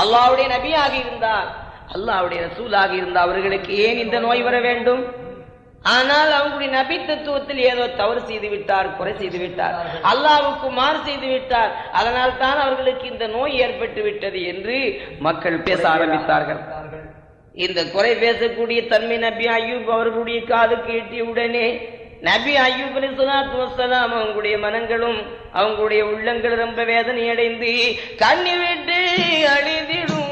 அல்லாவுடைய நபியாக இருந்தார். அல்லாவுடைய ரசூலாக இருந்த அவர்களுக்கு ஏன் இந்த நோய் வர வேண்டும்? ஆனால் அவங்களுடைய நபி தத்துவத்தில் ஏதோ தவறு செய்து விட்டார் குறை செய்து விட்டார். அல்லாவுக்கு மாறு செய்து விட்டார். அதனால் தான் அவர்களுக்கு இந்த நோய் ஏற்பட்டு விட்டது என்று மக்கள் பேச ஆரம்பித்தார்கள். இந்த குறை பேசக்கூடிய தன்மை நபி அய்யூப் அவர்களுடைய காதுக்கு எட்டிய உடனே நபி அய்யூப் அலி சலாத்து வசலாம் அவங்களுடைய மனங்களும் அவங்களுடைய உள்ளங்கள் ரொம்ப வேதனை அடைந்து கண்ணி விட்டு அழிதிடும்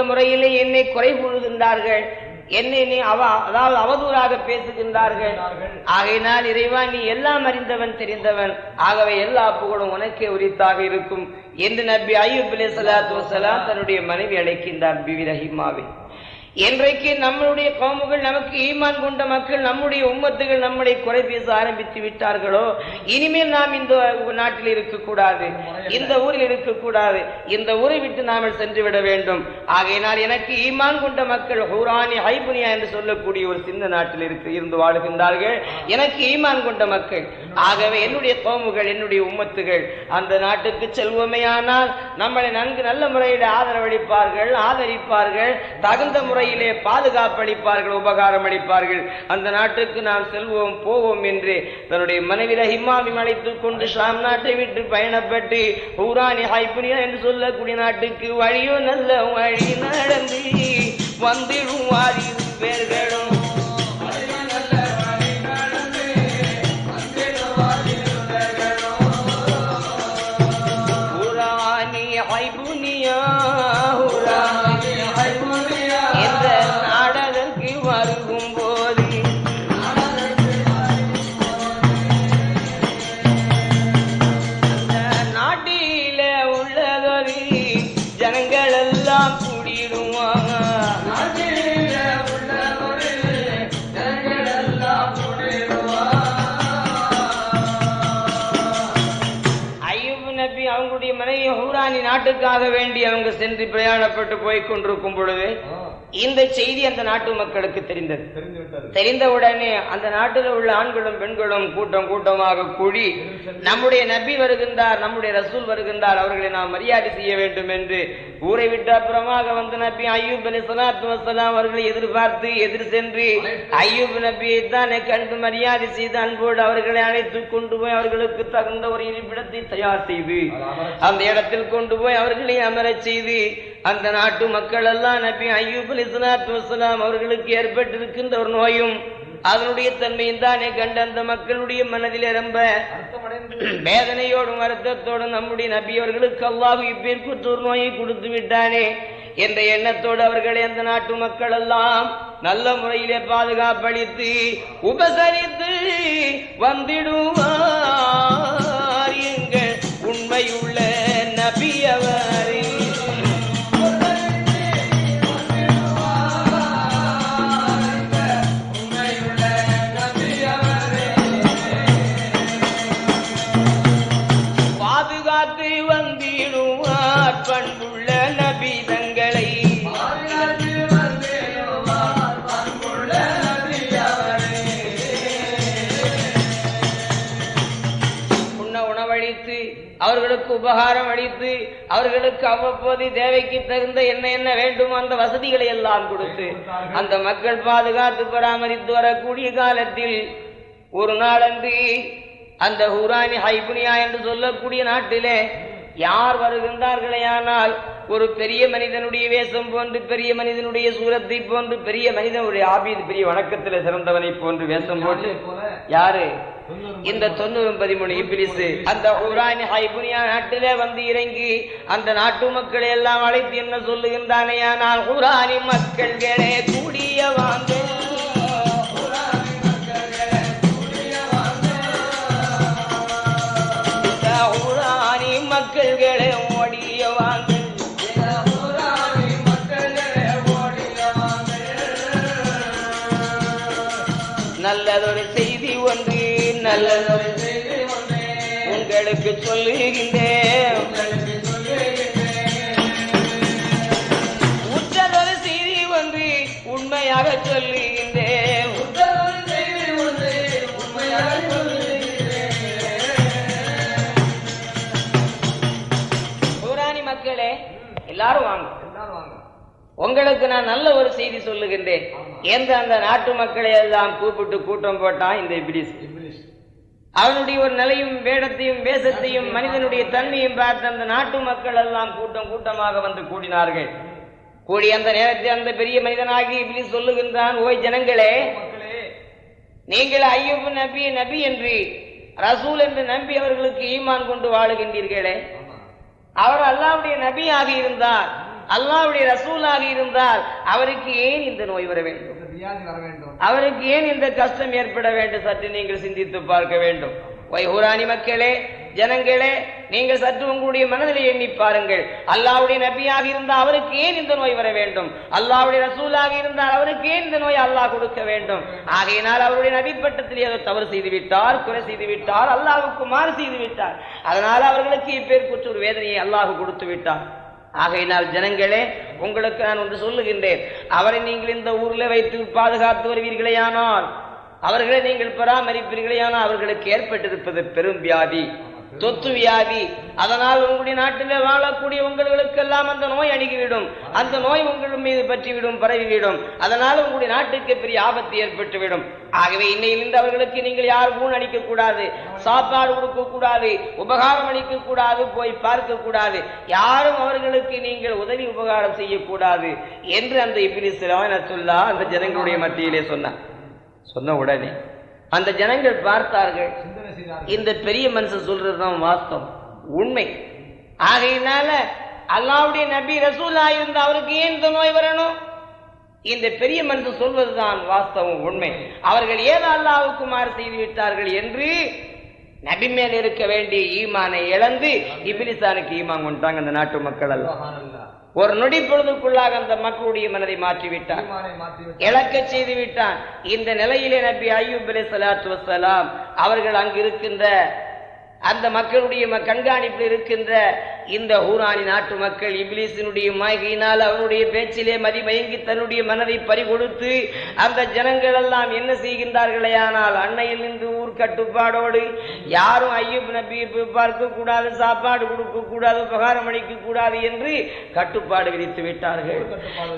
இந்த முறையிலே என்னை குறை கூறுகின்றார்கள். என்னை நீ அவ அதாவது அவதூறாக பேசுகின்றார்கள். ஆகையினால் இறைவா நீ எல்லாம் அறிந்தவன் தெரிந்தவன். ஆகவே எல்லா புகழும் உனக்கே உரித்தாக இருக்கும் என்று நபி ஐயூப் அலி சலாத்து வசலாம் தன்னுடைய மனைவி அழைக்கின்றார் பிவி ரஹிமாவை. என்றைக்கு நம்மளுடைய கோமுகள் நமக்கு ஈமான் கொண்ட மக்கள் நம்முடைய உம்மத்துகள் நம்மளை குறை பேச ஆரம்பித்து விட்டார்களோ இனிமேல் நாம் இந்த நாட்டில் இருக்கக்கூடாது இந்த ஊரில் இருக்கக்கூடாது இந்த ஊரை விட்டு நாம் சென்று விட வேண்டும். ஆகையினால் எனக்கு ஈமான் கொண்ட மக்கள் ஹூரானி ஹைபுனியா என்று சொல்லக்கூடிய ஒரு சின்ன நாட்டில் இருக்கு இருந்து வாழுகின்றார்கள். எனக்கு ஈமான் கொண்ட மக்கள். ஆகவே என்னுடைய கோமுகள் என்னுடைய உம்மத்துகள் அந்த நாட்டுக்கு செல்வோமேயானால் நம்மளை நன்கு நல்ல முறையில் ஆதரவளிப்பார்கள் ஆதரிப்பார்கள் தகுந்த பார்வையிலே பாதுகாப்பு அளிப்பார்கள் உபகாரம் அளிப்பார்கள் அந்த நாட்டுக்கு நாம் செல்வோம் போவோம் என்று தன்னுடைய மனைவி ரஹிமாவி அழைத்துக் கொண்டு ஷாம் நாட்டை விட்டு பயணப்பட்டு ஊராணி ஹைப்புனியா என்று சொல்லக்கூடிய நாட்டுக்கு வழியோ நல்ல வழி நடந்து வந்திடும் வாரியும் பேர்களும் அவங்க சென்று பிரயாணப்பட்டு போய் கொண்டிருக்கும் பொழுது இந்த செய்தி அந்த நாட்டு மக்களுக்கு தெரிந்தது. தெரிந்தவுடனே அந்த நாட்டில் உள்ள ஆண்களும் பெண்களும் கூட்டம் கூட்டமாக கூடி நம்முடைய நபி வருகின்றார் நம்முடைய ரசூல் வருகின்றார் அவர்களை நாம் மரியாதை செய்ய வேண்டும் என்று ஊரை விட்டு அப்புறமாக வந்த நபி ஐயூப் அலி சலாத்து வசலாம் அவர்களை எதிர்பார்த்து எதிர் சென்று ஐயூப் நபியை தானே கண்டு மரியாதை செய்து அன்போடு அவர்களை அழைத்து கொண்டு போய் அவர்களுக்கு தகுந்த ஒரு இருப்பிடத்தை தயார் செய்து அந்த இடத்தில் கொண்டு போய் அவர்களை அமரச் செய்து அந்த நாட்டு மக்கள் எல்லாம் நபி ஐயூப் வசலாம் அவர்களுக்கு ஏற்பட்டிருக்கின்ற ஒரு நோயும் அதனுடைய தன்மையும் தானே கண்ட அந்த மக்களுடைய மனதில் ரொம்ப வேதனையோடும் வருத்தத்தோடும் நம்முடைய நபி அவர்களுக்கு அல்லாஹ் இப்பேற்குற்ற ஒரு நோயை கொடுத்து விட்டானே. என்ற எண்ணத்தோடு அவர்களை அந்த நாட்டு மக்கள் எல்லாம் நல்ல முறையிலே பாதுகாப்பளித்து உபசரித்து வந்திடுவார் எங்கள் உண்மையுள்ள உபகாரம் அளித்து அவர்களுக்கு அவ்வப்போது தேவைக்கு தகுந்த என்ன என்ன வேண்டுமோ அந்த வசதிகளை எல்லாம் கொடுத்து அந்த மக்கள் பாதுகாத்து பராமரித்து வரக்கூடிய காலத்தில் ஒரு நாளன்று அந்த ஹூரானி ஹைபுனியா என்று சொல்லக்கூடிய நாட்டிலே யார் வருகின்றார்களேயானால் ஒரு பெரிய மனிதனுடைய வேஷம் போன்று பெரிய மனிதனுடைய சூரத்தை போன்று பெரிய மனிதனுடைய ஆபீது பெரிய வணக்கத்தில் சிறந்தவனை போன்று வேஷம் போட்டு யாரு? இந்த தொண்ணூறு பதிமூணு இபிலிசு அந்த ஊரானி ஹைபுனியா நாட்டிலே வந்து இறங்கி அந்த நாட்டு மக்களை எல்லாம் அழைத்து என்ன சொல்லுகின்றானேயானால் ஊரானி மக்கள்களே கூடிய வாங்க. மக்கள்களே எல்லாரும் வாங்க. உங்களுக்கு நான் நல்ல ஒரு செய்தி சொல்லுகின்றேன். எந்த அந்த நாட்டு மக்களை எல்லாம் கூப்பிட்டு கூட்டம் போட்டான் இந்த இப்ளீஸ். அவனுடைய ஒரு நிலையும் வேடத்தையும் வேஷத்தையும் மனிதனுடைய தன்மையும் பார்த்து அந்த நாட்டு மக்கள் எல்லாம் கூட்டம் கூட்டமாக வந்து கூடினார்கள். கூடி அந்த நேரத்தில் அந்த பெரிய மனிதனாகி இப்படி சொல்லுகின்றான் ஓய் ஜனங்களே நீங்கள் ஐயூப் நபி நபி என்று ரசூல் என்று நம்பி அவர்களுக்கு ஈமான் கொண்டு வாழுகின்றீர்களே. அவர் அல்லாவுடைய நபியாக இருந்தார். அல்லாவுடைய ரசூலாக இருந்தால் அவருக்கு ஏன் இந்த நோய் வர வேண்டும்? அவருக்கு ஏன் இந்த கஷ்டம் ஏற்பட வேண்டும்? சற்று நீங்கள் சிந்தித்து பார்க்க வேண்டும். வைஹூராணி மக்களே ஜனங்களே நீங்கள் சற்று உங்களுடைய மனதில் எண்ணி பாருங்கள். அல்லாவுடைய நபியாக இருந்தால் அவருக்கு ஏன் இந்த நோய் வர வேண்டும்? அல்லாவுடைய ரசூலாக இருந்தால் அவருக்கு ஏன் இந்த நோய் அல்லாஹ் கொடுக்க வேண்டும்? ஆகையினால் அவருடைய நபி பட்டத்தில் ஏதோ தவறு செய்து விட்டார் குறை செய்து விட்டார் அல்லாஹ்வுக்கு மாறு செய்து விட்டார் அதனால் அவர்களுக்கு இப்பேற்பட்ட ஒரு வேதனையை அல்லாஹ் கொடுத்து விட்டார். ஆகையினால் ஜனங்களே உங்களுக்கு நான் ஒன்று சொல்லுகின்றேன். அவரை நீங்கள் இந்த ஊரில் வைத்து பாதுகாத்து வருவீர்களேயானால் அவர்களை நீங்கள் பராமரிப்பீர்களேயானால் அவர்களுக்கு ஏற்பட்டிருப்பது பெரும் வியாதி தொத்து வியாதி. அதனால் உங்களுடைய நாட்டிலே வாழக்கூடிய உங்களுக்கெல்லாம் அந்த நோய் அணுகிவிடும். அந்த நோய் உங்கள் மீது பற்றிவிடும் பரவிவிடும். அதனால் உங்களுடைய நாட்டுக்கு பெரிய ஆபத்து ஏற்பட்டுவிடும். ஆகவே இன்னையிலிருந்து அவர்களுக்கு நீங்கள் யார் ஊன் கூடாது சாப்பாடு கொடுக்க கூடாது உபகாரம் அளிக்க கூடாது போய் பார்க்க கூடாது. யாரும் அவர்களுக்கு நீங்கள் உதவி உபகாரம் செய்யக்கூடாது என்று அந்த இபிலிஸ் சொல்லா அந்த ஜனங்களுடைய மத்தியிலே சொன்னார். சொன்ன உடனே அந்த ஜனங்கள் பார்த்தார்கள். இந்த பெரிய மனுஷன் சொல்றதுதான் வாஸ்தவம். உண்மை. ஆகையினால அல்லாவுடைய நபி ரசூலா இருந்த அவருக்கு ஏன் இந்த நோய் வரணும்? இந்த பெரிய மனுஷன் சொல்வதுதான் வாஸ்தவம் உண்மை. அவர்கள் ஏன் அல்லாவுக்கு மாறு செய்து விட்டார்கள் என்று நபி மேல் இருக்க வேண்டிய ஈமானை இழந்து இபிலிசானுக்கு ஈமான் கொண்டாங்க அந்த நாட்டு மக்கள் எல்லாம். ஒரு நொடி பொழுதுக்குள்ளாக அந்த மக்களுடைய மனதை மாற்றி விட்டார் ஈமானை மாற்றி விட்டு இழக்கச் செய்து விட்டான். இந்த நிலையிலே நபி ஐயூப் அலை சலாத்து வசலாம் அவர்கள் அங்கு இருக்கின்ற அந்த மக்களுடைய கண்காணிப்பில் இருக்கின்ற இந்த ஹூரானி நாட்டு மக்கள் இப்லீசினுடைய மாய்கையினால் அவனுடைய பேச்சிலே மதிமயங்கி தன்னுடைய மனதை பறிகொடுத்து அந்த ஜனங்கள் எல்லாம் என்ன செய்கின்றார்களே ஆனால் அன்னையில் நின்று ஊர் கட்டுப்பாடோடு யாரும் ஐயூப் போய் பார்க்க கூடாது சாப்பாடு கொடுக்க கூடாது உபகாரம் அளிக்க கூடாது என்று கட்டுப்பாடு விதித்து விட்டார்கள்.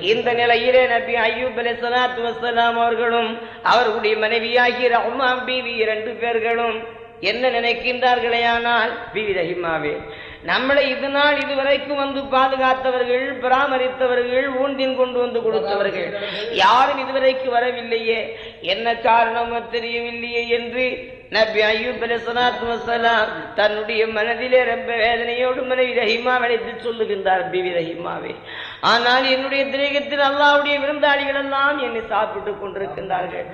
இந்த நிலையிலே நபி ஐயூப் அலை சலாத்து வசலாம் அவர்களும் அவர்களுடைய மனைவியாகிய ரஹ்மான் பீவி இரண்டு பேர்களும் என்ன நினைக்கின்றார்களேயானால் பீவி ரஹிமாவே நம்மளை இது நாள் இதுவரைக்கும் வந்து பாதுகாத்தவர்கள் பராமரித்தவர்கள் ஊன்றின் கொண்டு வந்து கொடுத்தவர்கள் யாரும் இதுவரைக்கு வரவில்லையே. என்ன காரணமோ தெரியவில்லையே என்று நபி ஐயூப் அலைஹிஸ்ஸலாத்து வஸ்ஸலாம் தன்னுடைய மனதிலே ரொம்ப வேதனையோடு மனைவி ரஹிமா அழைத்து சொல்லுகின்றார் பிவி ரஹிமாவே. ஆனால் என்னுடைய திரேகத்தில் அல்லாவுடைய விருந்தாளிகள் எல்லாம் என்னை சாப்பிட்டுக் கொண்டிருக்கின்றார்கள்.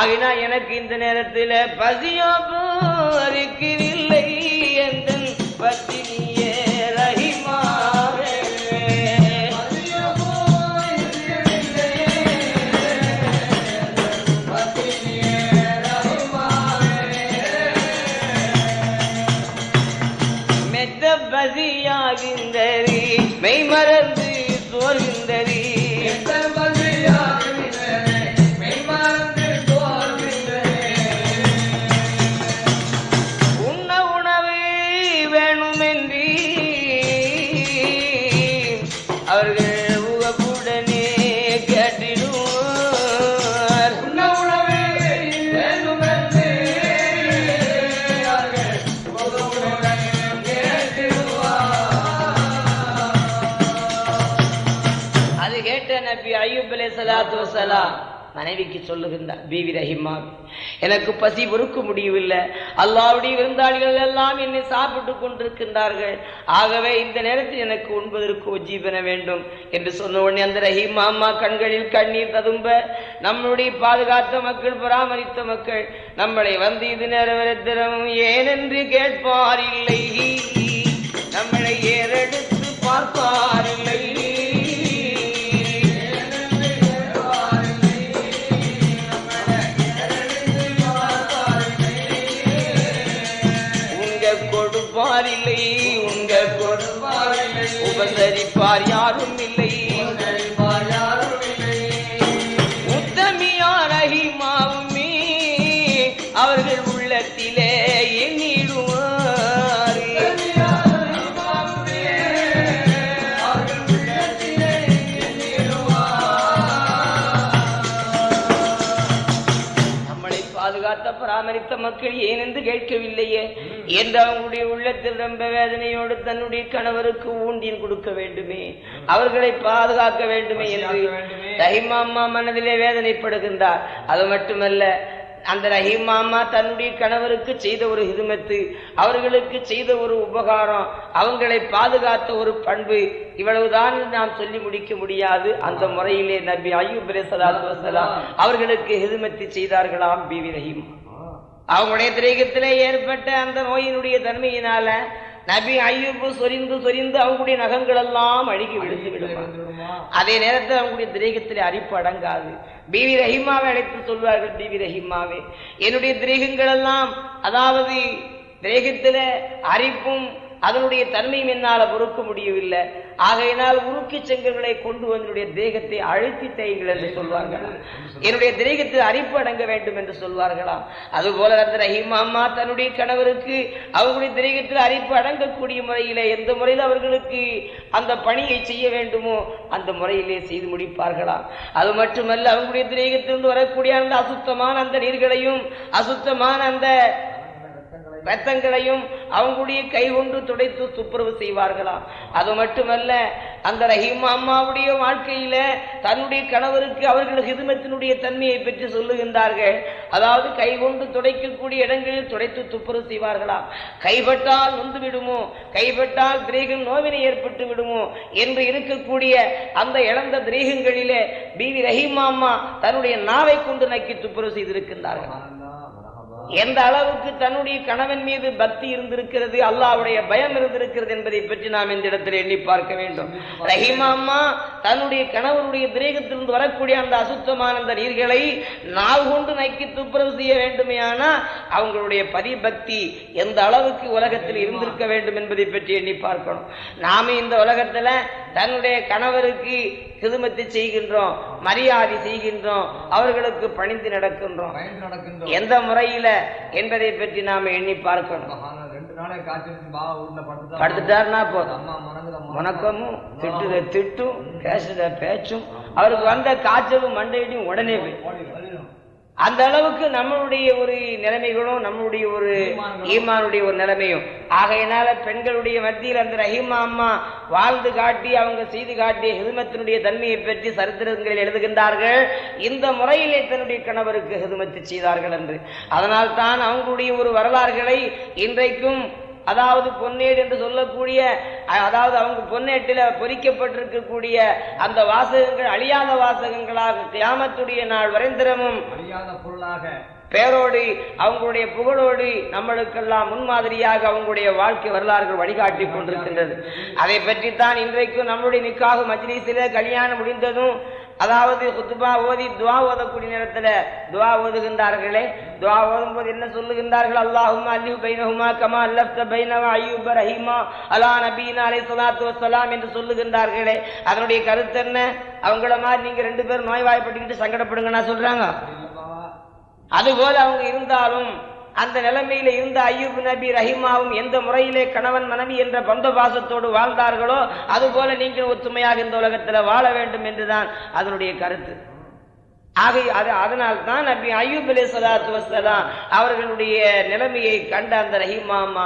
ஆகினா எனக்கு இந்த நேரத்தில் பசியோ போரிக்கிறதில்லை எந்த பசி மனைவிக்கு சொல்லுகின்றார் பீவி ரஹிமா எனக்கு பசி பொறுக்க முடியவில்லை. அல்லாவுடைய விருந்தாளிகள் எல்லாம் என்னை சாப்பிட்டு கொண்டிருக்கின்றார்கள். ஆகவே இந்த நேரத்தில் எனக்கு உண்பதற்கு உஜ்ஜீபன வேண்டும். என்று சொன்ன உடனே அந்த ரஹிமா அம்மா கண்களில் கண்ணீர் ததும்ப. நம்மளுடைய பாதுகாத்த மக்கள் பராமரித்த மக்கள் நம்மளை வந்து இது நேரவரத்திரம் ஏனென்று கேட்பார் இல்லை நம்மளை ஏறெடுத்து பார்ப்பார் இல்லை கேட்கவில்லையே. என்று அவங்களுடைய உள்ளத்தில் ரொம்ப வேதனையோடு தன்னுடைய கணவருக்கு ஊண்டியன் கொடுக்க வேண்டுமே. அவர்களை பாதுகாக்க வேண்டுமே என்று வேண்டுமே. ரஹிமாமா மனதிலே வேதனைப்படுகின்றார். அது மட்டுமல்ல அந்த ரஹீமாமா தன்னுடைய கணவருக்கு செய்த ஒரு ஹிதுமத்து அவர்களுக்கு செய்த ஒரு உபகாரம் அவங்களை பாதுகாத்த ஒரு பண்பு இவ்வளவுதான் நாம் சொல்லி முடிக்க முடியாது. அந்த முறையிலே நபி வஸலாம் அவர்களுக்கு ஹிதுமத்து செய்தார்களாம் பிவி ரஹீம். அவங்களுடைய திரேகத்திலே ஏற்பட்ட அந்த நோயினுடைய தன்மையினால நபி ஐயூப் சொரிந்து சொரிந்து அவங்களுடைய நகங்கள் எல்லாம் அழுகி விழுந்து வந்துடுமா அதே நேரத்தில் அவங்களுடைய திரேகத்தில் அரிப்பு அடங்காது. பிவி ரஹிமாவை அழைத்து சொல்வார்கள் பிவி ரஹிமாவே. என்னுடைய திரேகங்கள் எல்லாம் அதாவது திரேகத்தில அரிப்பும் அதனுடைய தன்மையும் என்னால் பொறுக்க முடியவில்லை. ஆகையினால் உருக்கி செங்கல்களை கொண்டு என்னுடைய தேகத்தை அழுத்தி தேய்கள் என்று சொல்வார்களாம் என்னுடைய திரேகத்தில் அரிப்பு அடங்க வேண்டும் என்று சொல்வார்களாம் அதுபோல அந்த ரஹீமா அம்மா தன்னுடைய கணவருக்கு அவர்களுடைய திரேகத்தில் அரிப்பு அடங்கக்கூடிய முறையிலே எந்த முறையில் அவர்களுக்கு அந்த பணியை செய்ய வேண்டுமோ அந்த முறையிலே செய்து முடிப்பார்களாம் அது மட்டுமல்ல அவங்களுடைய திரேகத்திலிருந்து வரக்கூடிய அந்த அசுத்தமான அந்த நீர்களையும் அசுத்தமான அந்த ரத்தங்களையும் அவங்களுடைய கை கொண்டு துடைத்து துப்புரவு செய்வார்களாம் அது மட்டுமல்ல அந்த ரஹீமா அம்மாவுடைய வாழ்க்கையில தன்னுடைய கணவருக்கு அவர்கள் ஹிதுமத்தினுடைய தன்மையை பற்றி சொல்லுகின்றார்கள். அதாவது கை கொண்டு துடைக்கக்கூடிய இடங்களில் துடைத்து துப்புரவு செய்வார்களாம் கைப்பட்டால் நொந்து விடுமோ? கைப்பட்டால் திரேகம் நோவினை ஏற்பட்டு விடுமோ? என்று இருக்கக்கூடிய அந்த இழந்த திரேகங்களிலே பீவி ரஹீமா அம்மா தன்னுடைய நாவை கொண்டு நக்கி துப்புரவு செய்திருக்கின்றார்கள். எந்த அளவுக்கு தன்னுடைய கணவன் மீது பக்தி இருந்திருக்கிறது அல்லாஹ்வுடைய பயம் இருந்திருக்கிறது என்பதை பற்றி நாம் இந்த இடத்தில் எண்ணி பார்க்க வேண்டும். ரஹிமா அம்மா தன்னுடைய கணவனுடைய திரேகத்திலிருந்து வரக்கூடிய அந்த அசுத்தமான அந்த நீர்களை நாள் கொண்டு நக்கி துப்புரவு செய்ய வேண்டுமேயானா அவங்களுடைய பதிபக்தி எந்த அளவுக்கு உலகத்தில் இருந்திருக்க வேண்டும் என்பதை பற்றி எண்ணி பார்க்கணும். நாம இந்த உலகத்துல தன்னுடைய கணவருக்கு கிதுமத்தை செய்கின்றோம் மரியாதை செய்கின்றோம் அவர்களுக்கு பணிந்து நடக்கின்றோம். எந்த முறையில என்பதை பற்றி நாம எண்ணி பார்க்கணும். படுத்துட்டாருன்னா போதும் வணக்கமும் திட்டுற திட்டும் பேசுற பேச்சும் அவருக்கு வந்த காய்ச்சலும் மண்டையிடையும் உடனே போய். அந்த அளவுக்கு நம்மளுடைய ஒரு நிலைமைகளும் நம்மளுடைய ஒரு ஈமானுடைய ஒரு நிலைமையும். ஆகையினால பெண்களுடைய மத்தியில் அந்த ரஹீமா அம்மா வாழ்ந்து காட்டி அவங்க செய்து காட்டிய ஹிதுமத்தினுடைய தன்மையை பற்றி சரித்திரங்களில் எழுதுகின்றார்கள். இந்த முறையிலே தன்னுடைய கணவருக்கு ஹிதுமத்து செய்தார்கள் என்று. அதனால் தான் அவங்களுடைய ஒரு வரலாறுகளை இன்றைக்கும் அதாவது பொன்னேடு என்று சொல்லக்கூடிய அதாவது அவங்க பொன்னேட்டில் பொறிக்கப்பட்டிருக்கக்கூடிய அந்த வாசகங்கள் அழியாத வாசகங்களாக கியாமத்துடைய நாள் வரைந்திரமும் அழியாத பொருளாக பேரோடு அவங்களுடைய புகழோடு நம்மளுக்கெல்லாம் முன்மாதிரியாக அவங்களுடைய வாழ்க்கை வரலாறுகள் வழிகாட்டி கொண்டிருக்கின்றது. அதை பற்றித்தான் இன்றைக்கும் நம்முடைய நிக்காக மஜ்லிஸில கல்யாணம் முடிந்ததும் அதாவது குத்துபா ஓதி துவா ஓதக்கூடிய நேரத்துல துவா ஓதுகின்றார்களே. துவா ஓதும்போது என்ன சொல்லுகின்றார்கள்? அல்லாஹும் அல்லி பைனஹுமா கமா அல்லப்த பைனவ அய்யூப் ரஹீமா அலா நபீனா அலை சலாத்து வசலாம் என்று சொல்லுகின்றார்களே. அதனுடைய கருத்து என்ன? அவங்கள மாதிரி நீங்க ரெண்டு பேரும் நோய்வாய்ப்பட்டுக்கிட்டு சங்கடப்படுங்கன்னா சொல்றாங்க. இல்லப்பா அதுபோல அவங்க இருந்தாலும் அந்த நிலைமையில இருந்த ஐயூப் நபி ரஹிமாவும் எந்த முறையிலே கணவன் மனைவி என்ற பந்த பாசத்தோடு வாழ்ந்தார்களோ அதுபோல நீங்கள் ஒத்துமையாக இந்த உலகத்தில் வாழ வேண்டும் என்றுதான் அதனுடைய கருத்து. ஆகை அது அதனால் தான் நபி ஐயூப் அலி சலாத்து வசலாம் அவர்களுடைய நிலைமையை கண்ட அந்த ரஹிமாமா அம்மா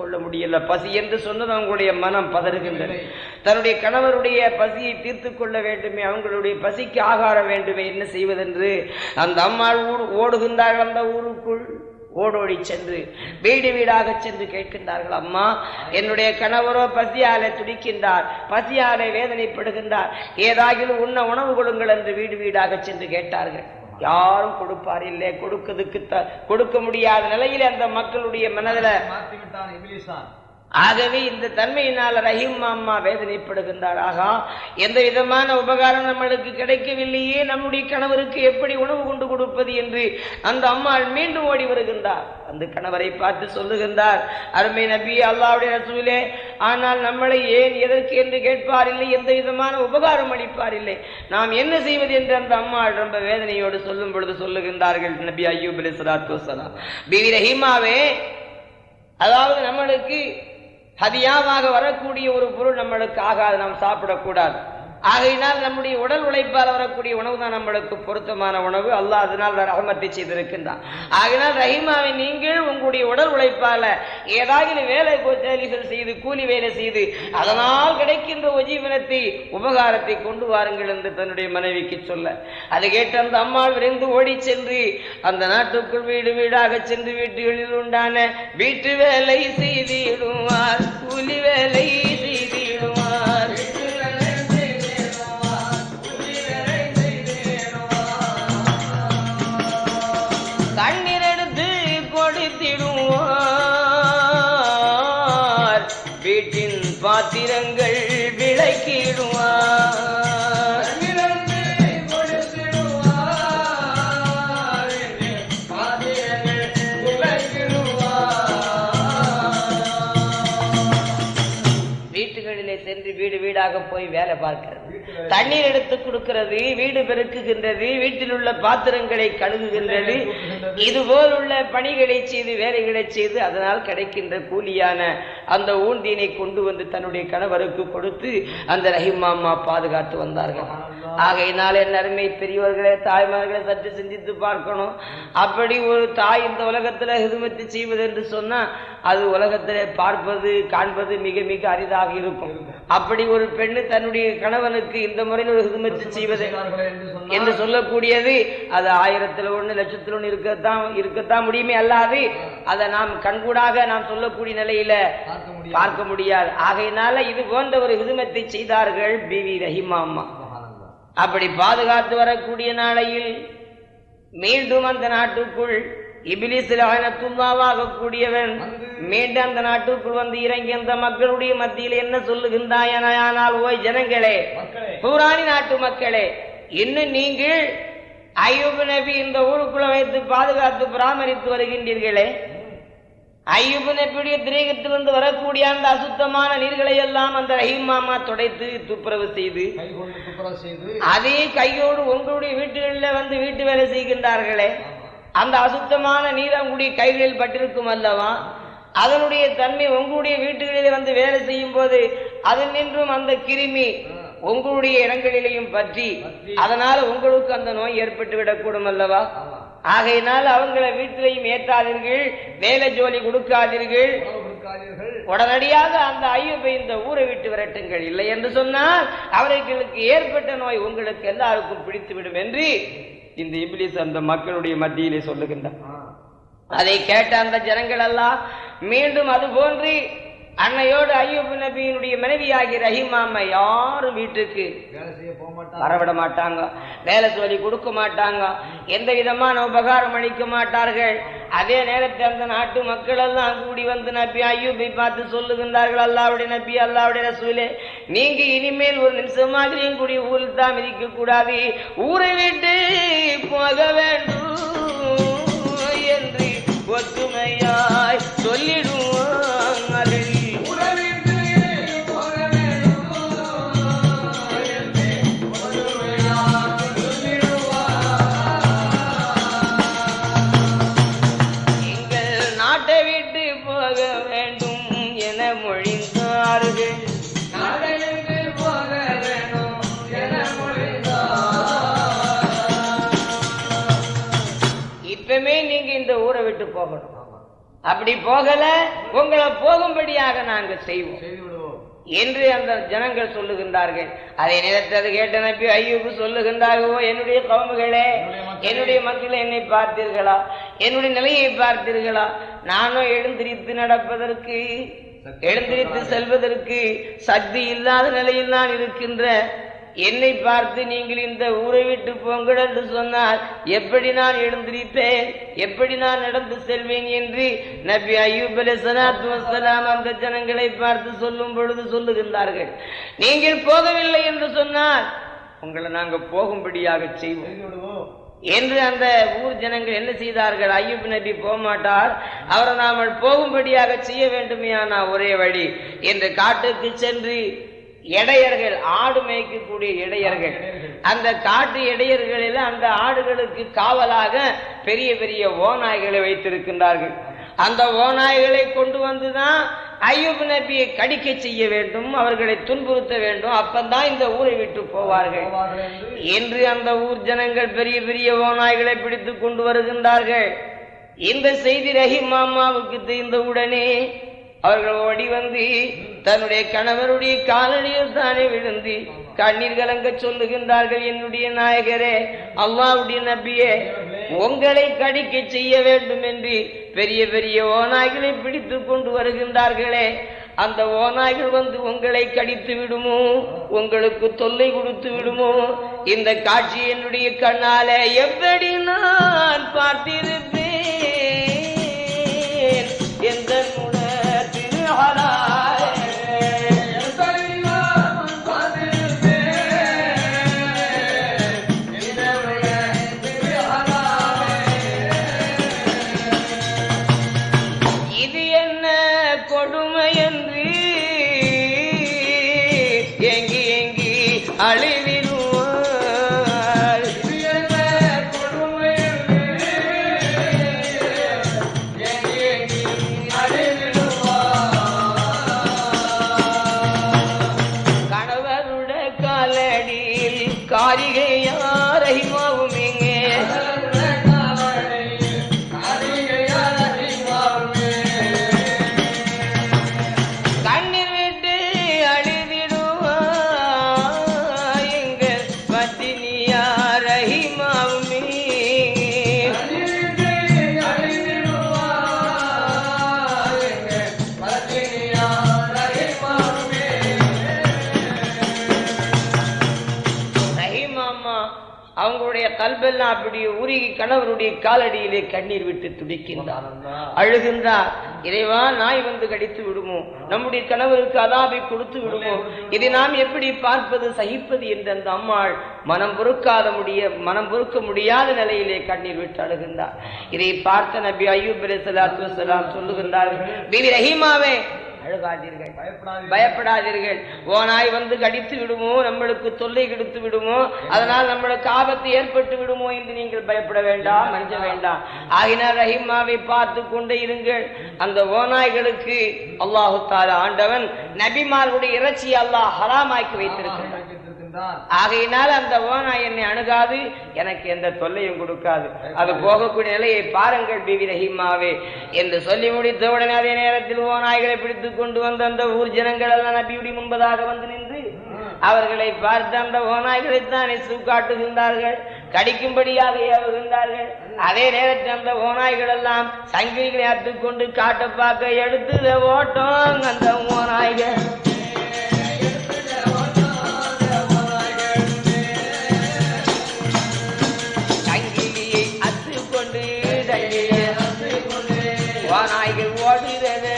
கொள்ள முடியல. பசி என்று சொன்னது அவங்களுடைய மனம் பதறுகின்றது. தன்னுடைய கணவருடைய பசியை தீர்த்து கொள்ள வேண்டுமே அவங்களுடைய பசிக்கு ஆகாரம் வேண்டுமே என்ன செய்வதென்று அந்த அம்மாள் ஊர் ஓடுகின்றார்கள் அந்த ஊருக்குள். ஓடோடி சென்று வீடு வீடாக சென்று கேட்கின்றார்கள் அம்மா என்னுடைய கணவரோ பசியாலே துடிக்கின்றார் பசியாலே வேதனைப்படுகின்றார். ஏதாகிலும் உண்ண உணவு கொடுங்கள் என்று வீடு வீடாக சென்று கேட்டார்கள். யாரும் கொடுப்பார் இல்லை கொடுக்கிறதுக்கு த- கொடுக்க முடியாத நிலையில் அந்த மக்களுடைய மனதில் மாற்றி ஆகவே இந்த தன்மையினால் ரஹீம் அம்மா வேதனைப்படுகின்றார். ஆகா எந்த விதமான உபகாரம் நம்மளுக்கு கிடைக்கவில்லையே நம்முடைய கணவருக்கு எப்படி உணவு கொண்டு கொடுப்பது என்று அந்த அம்மாள் மீண்டும் ஓடி வருகின்றார். அந்த கணவரை பார்த்து சொல்லுகின்றார் அருமை நபி அல்லாவுடைய ரசூலே ஆனால் நம்மளை ஏன் எதற்கு என்று கேட்பார் இல்லை எந்த விதமான உபகாரம் அளிப்பாரில்லை? நாம் என்ன செய்வது? என்று அந்த அம்மாள் ரொம்ப வேதனையோடு சொல்லும் பொழுது சொல்லுகின்றார்கள் நபி ஐயூப் அலி சலாத்து வசலாம் பிவி ரஹீமாவே அதாவது நம்மளுக்கு ஹதியாவாக வரக்கூடிய ஒரு பொருள் நம்மளுக்கு ஆகாது நாம் சாப்பிடக்கூடாது. ஆகையினால் நம்முடைய உடல் உழைப்பால் வரக்கூடிய உணவு தான் நம்மளுக்கு பொருத்தமான உணவு. அல்லாஹ் அதனால் ரகமத்தை செய்திருக்கின்றான். ஆகையினால் ரஹிமாவை நீங்கள் உங்களுடைய உடல் உழைப்பால ஏதாவது வேலை கோச்சாலிகள் செய்து கூலி வேலை செய்து அதனால் கிடைக்கின்ற உஜீவனத்தை உபகாரத்தை கொண்டு வாருங்கள் என்று தன்னுடைய மனைவிக்கு சொல்ல. அதை கேட்டு அந்த அம்மா விரைந்து ஓடி சென்று அந்த நாட்டுக்குள் வீடு வீடாக சென்று வீட்டுகளில் உண்டான வீட்டு வேலை செய்திடுவார். கூலி வேலை பார்க்கிறது. தண்ணீர் எடுத்து கொடுக்கிறது வீடு பெருக்குகின்றது வீட்டில் உள்ள பாத்திரங்களை கழுகுகின்றது இதுபோல் உள்ள பணிகளை செய்து வேலைகளை செய்து அதனால் கிடைக்கின்ற கூலியான அந்த ஊந்தியினை கொண்டு வந்து தன்னுடைய கணவருக்கு கொடுத்து அந்த ரஹிமாமா பாதுகாத்து வந்தார்கள். ஆகையினால் என் அருமை பெரியவர்களே தாய்மார்களை சற்று சிந்தித்து பார்க்கணும். அப்படி ஒரு தாய் இந்த உலகத்துல ஹிதுமத்து செய்வது என்று சொன்னா அது உலகத்திலே பார்ப்பது காண்பது மிக மிக அரிதாக இருக்கும். அப்படி ஒரு பெண்ணு தன்னுடைய கணவனுக்கு இந்த முறையில் ஒரு ஹிதுமத்து செய்வது என்று சொல்லக்கூடியது அது ஆயிரத்துல ஒண்ணு லட்சத்துல ஒண்ணு இருக்கத்தான் இருக்கத்தான் முடியுமே அல்லாது அதை நாம் கண்கூடாக நாம் சொல்லக்கூடிய நிலையில பார்க்க முடியாது. ஆகையினால இது போன்ற ஒரு ஹிதுமத்தை செய்தார்கள் பிவி ரஹிமா அம்மா. அப்படி பாதுகாத்து வரக்கூடிய நாளையில் மீண்டும் அந்த நாட்டுக்குள் இபிலிசில் ஆனத்துள்ளாவாக கூடியவன் மீண்டும் அந்த நாட்டுக்குள் வந்து இறங்கி அந்த மக்களுடைய மத்தியில் என்ன சொல்லுகின்றாயனால் ஓய் ஜனங்களே பூராணி நாட்டு மக்களே இன்னும் நீங்கள் ஐயூப் நபி இந்த ஊருக்குள்ள வைத்து பாதுகாத்து பராமரித்து வருகின்றீர்களே? ஐயூப் நபியுடைய திரேகத்திலிருந்து வரக்கூடிய அந்த அசுத்தமான நீர்களை எல்லாம் அந்த ரஹீம் மாமா துடைத்து துப்புரவு செய்து அதே கையோடு உங்களுடைய வீட்டுகளில் வந்து வீட்டு வேலை செய்கின்றார்களே. அந்த அசுத்தமான நீர் அவங்களுடைய கைகளில் பட்டிருக்கும் அல்லவா? அதனுடைய தன்மை உங்களுடைய வீட்டுகளிலே வந்து வேலை செய்யும் போது அதில் நின்றும் அந்த கிருமி உங்களுடைய இடங்களிலேயும் பற்றி. அதனால உங்களுக்கு அந்த நோய் ஏற்பட்டு விடக்கூடும் அல்லவா? ஆகையினால் அவங்கள வீட்டிலையும் ஏற்றாதீர்கள். வேலை ஜோலி கொடுக்காதீர்கள். உடனடியாக அந்த ஐயப்பை இந்த ஊரை விட்டு விரட்டுங்கள். இல்லை என்று சொன்னால் அவர்களுக்கு ஏற்பட்ட நோய் உங்களுக்கு எல்லாருக்கும் பிடித்து விடும் என்று இந்த இபிலிஸ் அந்த மக்களுடைய மத்தியிலே சொல்லுகின்றார். அதை கேட்ட அந்த ஜனங்கள் எல்லாம் மீண்டும் அது போன்று அன்னையோடு ஐயூப் நபியினுடைய மனைவியாகிய ரஹீமாம்மா யாரும் வீட்டுக்கு வரவிட மாட்டாங்க. வேலை சொல்லி கொடுக்க மாட்டாங்க. எந்த விதமான உபகாரம் அளிக்க மாட்டார்கள். அதே நேரத்தில் அந்த நாட்டு மக்கள் எல்லாம் கூடி வந்து நபி ஐயூபை பார்த்து சொல்லுகின்றார்கள் அல்லாவுடைய நபி அல்லாவுடைய ரசூலே நீங்க இனிமேல் ஒரு நிமிஷமாகலையும் கூடி ஊரில் தான் மிதிக்க கூடாது ஊரை விட்டு போக வேண்டும் என்று ஒற்றுமையாய் சொல்லிடுவார்கள் அப்படி போகல உங்களை போகும்படியாக நாங்க செய்வோம். என்று அந்த ஜனங்கள் சொல்லுகின்றார்கள். அதை நினைத்தது கேட்ட நபி ஐயூபு சொல்லுகின்றார்களோ என்னுடைய கவுமுகளே என்னுடைய மக்கள். என்னை பார்த்தீர்களா? என்னுடைய நிலையை பார்த்தீர்களா? நானும் எழுந்திரித்து நடப்பதற்கு எழுந்திரித்து செல்வதற்கு சக்தி இல்லாத நிலையில் நான் இருக்கின்ற என்னை பார்த்து நீங்கள் இந்த ஊரை விட்டு போங்கள் என்று சொன்னால் எப்படி நான் எழுந்திருப்பேன்? எப்படி நான் நடந்து செல்வேன் என்று நபி அய்யூப் சலாத்து வசலாம் அந்த ஜனங்களை பார்த்து சொல்லும் பொழுது சொல்லுகின்றார்கள். நீங்கள் போகவில்லை என்று சொன்னால் உங்களை நாங்கள் போகும்படியாக செய்வோம். என்று அந்த ஊர் ஜனங்கள் என்ன செய்தார்கள்? ஐயூப் நபி போகமாட்டார். அவரை நாம் போகும்படியாக செய்ய வேண்டுமையானா ஒரே வழி என்று காட்டுக்கு சென்று இடையர்கள் ஆடு மேய்க்கக்கூடிய இடையர்கள். அந்த காட்டு இடையர்களில் அந்த ஆடுகளுக்கு காவலாக பெரிய பெரிய ஓநாய்களை வைத்திருக்கின்றார்கள். அந்த ஓநாய்களை கொண்டு வந்துதான் ஐயூப் நபியை கடிக்க செய்ய வேண்டும் அவர்களை துன்புறுத்த வேண்டும். அப்பந்தான் இந்த ஊரை விட்டு போவார்கள். என்று அந்த ஊர் ஜனங்கள் பெரிய பெரிய ஓநாய்களை பிடித்துக் கொண்டு வருகின்றார்கள். இந்த செய்தி ரஹீம் மாமாவுக்கு தெரிந்த உடனே அவர்கள் ஓடி வந்து தன்னுடைய கணவருடைய காலடியில் தானே விழுந்து கண்ணீர் கலங்க சொல்லுகின்றார்கள் என்னுடைய நாயகரே அல்லாவுடைய நபியே உங்களை கடிக்க செய்ய வேண்டும் என்று பெரிய பெரிய ஓநாய்களை பிடித்து கொண்டு வருகின்றார்களே. அந்த ஓநாய்கள் வந்து உங்களை கடித்து விடுமோ? உங்களுக்கு தொல்லை கொடுத்து விடுமோ? இந்த காட்சி என்னுடைய கண்ணால எப்படி நான் பார்த்திருப்பேன்? அவங்களுடைய கல்பெல்லாம் அப்படியே உருகி கணவருடைய காலடியிலே கண்ணீர் விட்டு துடிக்கின்றார். அழுகின்றார். இறைவா நாய் வந்து கடித்து விடுமோ? நம்முடைய கணவருக்கு அதாபை கொடுத்து விடுமோ? இதை நாம் எப்படி பார்ப்பது சகிப்பது என்று அந்த அம்மாள் மனம் பொறுக்காத முடிய மனம் பொறுக்க முடியாத நிலையிலே கண்ணீர் விட்டு அழுகின்றார். இதை பார்த்த நபி ஐயூப் அலைஹிஸ்ஸலாத்து வஸ்ஸலாம் சொல்லுகின்றார்கள் பிவி ரஹீமாவே அழுகாதீர்கள். பயப்படாதீர்கள். ஓநாய் வந்து கடித்து விடுமோ நம்மளுக்கு தொல்லை கொடுத்து விடுமோ அதனால் நம்மளுக்கு ஆபத்து ஏற்பட்டு விடுமோ என்று நீங்கள் பயப்பட வேண்டாம் அஞ்ச வேண்டாம். ஆகினார் ரஹிமாவை பார்த்து கொண்டே இருங்கள். அந்த ஓநாய்களுக்கு அல்லாஹு தாலா ஆண்டவன் நபிமார்களுடைய இறைச்சியை அல்லாஹ் ஹராமாக்கி வைத்திருக்கிறான் வைத்திருக்கின்றான். ஆகையினால் அந்த ஓனாய் என்னை அணுகாது எனக்கு எந்த தொல்லையும் கொடுக்காது. அது போகக்கூடிய நிலையை பாருங்கள் பிவி ரஹீமாவே. என்று சொல்லி முடித்த உடனே அதே நேரத்தில் ஓநாய்களை பிடித்துக் கொண்டு வந்த அந்த ஊர் ஜனங்கள் எல்லாம் நபியுடைய முன்பதாக வந்து நின்று அவர்களை பார்த்து அந்த ஓநாய்களை தானே காட்டுகின்றார்கள் கடிக்கும்படியாக ஏவுகின்றார்கள். அதே நேரத்தில் அந்த ஓநாய்கள் எல்லாம் சங்கிலிகளை அத்துக்கொண்டு காட்ட பார்க்க எடுத்து ஓட்டம் அந்த ஓநாய்கள். அத்துக்கொண்டு சங்கிலியை அத்துக்கொண்டு ஓடுகிறது.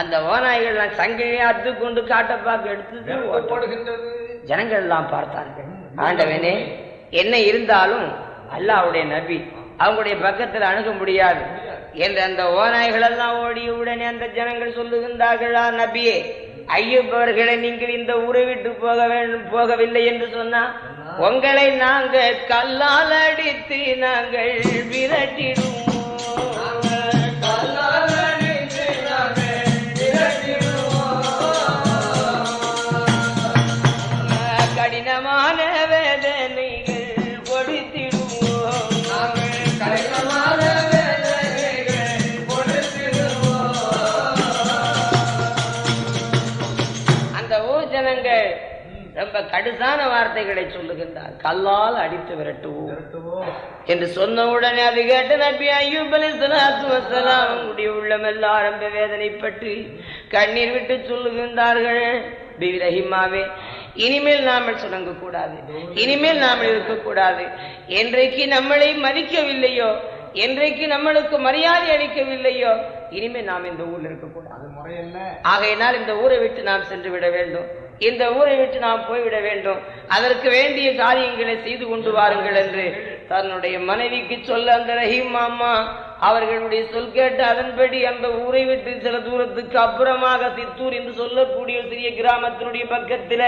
அந்த ஓநாய்கள் சங்கிலியை அத்து கொண்டு காட்ட பார்க்க எடுத்து ஜனங்கள் எல்லாம் பார்த்தார்கள். ஆண்டவனே என்ன இருந்தாலும் அல்லாஹ்வுடைய நபி அவங்களுடைய பக்கத்தில் அணுக முடியாது. என்று அந்த ஓநாய்கள் எல்லாம் ஓடிய உடனே அந்த ஜனங்கள் சொல்லுகின்றார்களா நபியே ஐயப் அவர்களை நீங்கள் இந்த ஊரை விட்டு போக வேண்டும் போகவில்லை என்று சொன்னா? உங்களை நாங்கள் கல்லால் அடித்து நாங்கள் விரட்டிடுவோம். கடுசான வார்த்தைகளை சொல்லுகின்றார். கல்லால் அடித்து விரட்டுவோம். என்று சொன்ன உடனே அது கேட்ட நபி ஐயூப் அலைஹிஸ்ஸலாத்து வஸ்ஸலாம் அவங்களுடைய உள்ளமெல்லாம் ரொம்ப வேதனைப்பட்டு கண்ணீர் விட்டு சொல்லுகின்றார்கள். பிவி ரஹிமாவே இனிமேல் நாமல் சுணங்க கூடாது இனிமேல் நாமல் இருக்கக்கூடாது. என்றைக்கு நம்மளை மதிக்கவில்லையோ என்றைக்கு நம்மளுக்கு மரியாதை அளிக்கவில்லையோ இனிமேல் நாம் இந்த ஊர்ல இருக்கக்கூடாது. ஆகையினால் இந்த ஊரை விட்டு நாம் சென்று விட வேண்டும். இந்த ஊரை விட்டு நாம் போய்விட வேண்டும். அதற்கு வேண்டிய காரியங்களை செய்து கொண்டு வாருங்கள் என்று தன்னுடைய மனைவிக்கு சொல்ல அந்த ரஹீம் மாமா அவர்களுடைய சொல் கேட்டு அதன்படி அந்த ஊரை விட்டு சில தூரத்துக்கு அப்புறமாக சித்தூர் என்று சொல்லக்கூடிய சிறிய கிராமத்தினுடைய பக்கத்தில்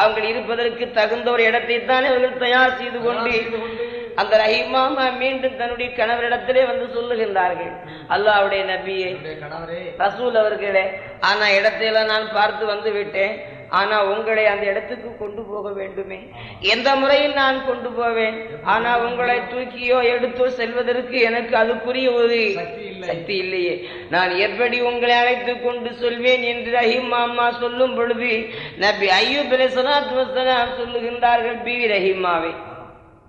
அவங்கள் இருப்பதற்கு தகுந்த ஒரு இடத்தை தான் அவர்கள் தயார் செய்து கொண்டு அந்த ரஹீமாமா மீண்டும் தன்னுடைய கணவரிடத்திலே வந்து சொல்லுகின்றார்கள். அல்லாஹ்வுடைய நபியே ரசூல் அவர்களே ஆனா இடத்தையெல்லாம் நான் பார்த்து வந்து விட்டேன். ஆனா உங்களை அந்த இடத்துக்கு கொண்டு போக வேண்டுமே. எந்த முறையில் நான் கொண்டு போவேன்? ஆனா உங்களை தூக்கியோ எடுத்தோ செல்வதற்கு எனக்கு அதுக்குரிய ஒரு சக்தி இல்லை. சக்தி இல்லையே. நான் எப்படி உங்களை அழைத்து கொண்டு சொல்வேன் என்று ரஹீம் மாமா சொல்லும் பொழுது நபி ஐயூப் சொல்லுகின்றார்கள் பிவி ரஹீமாவே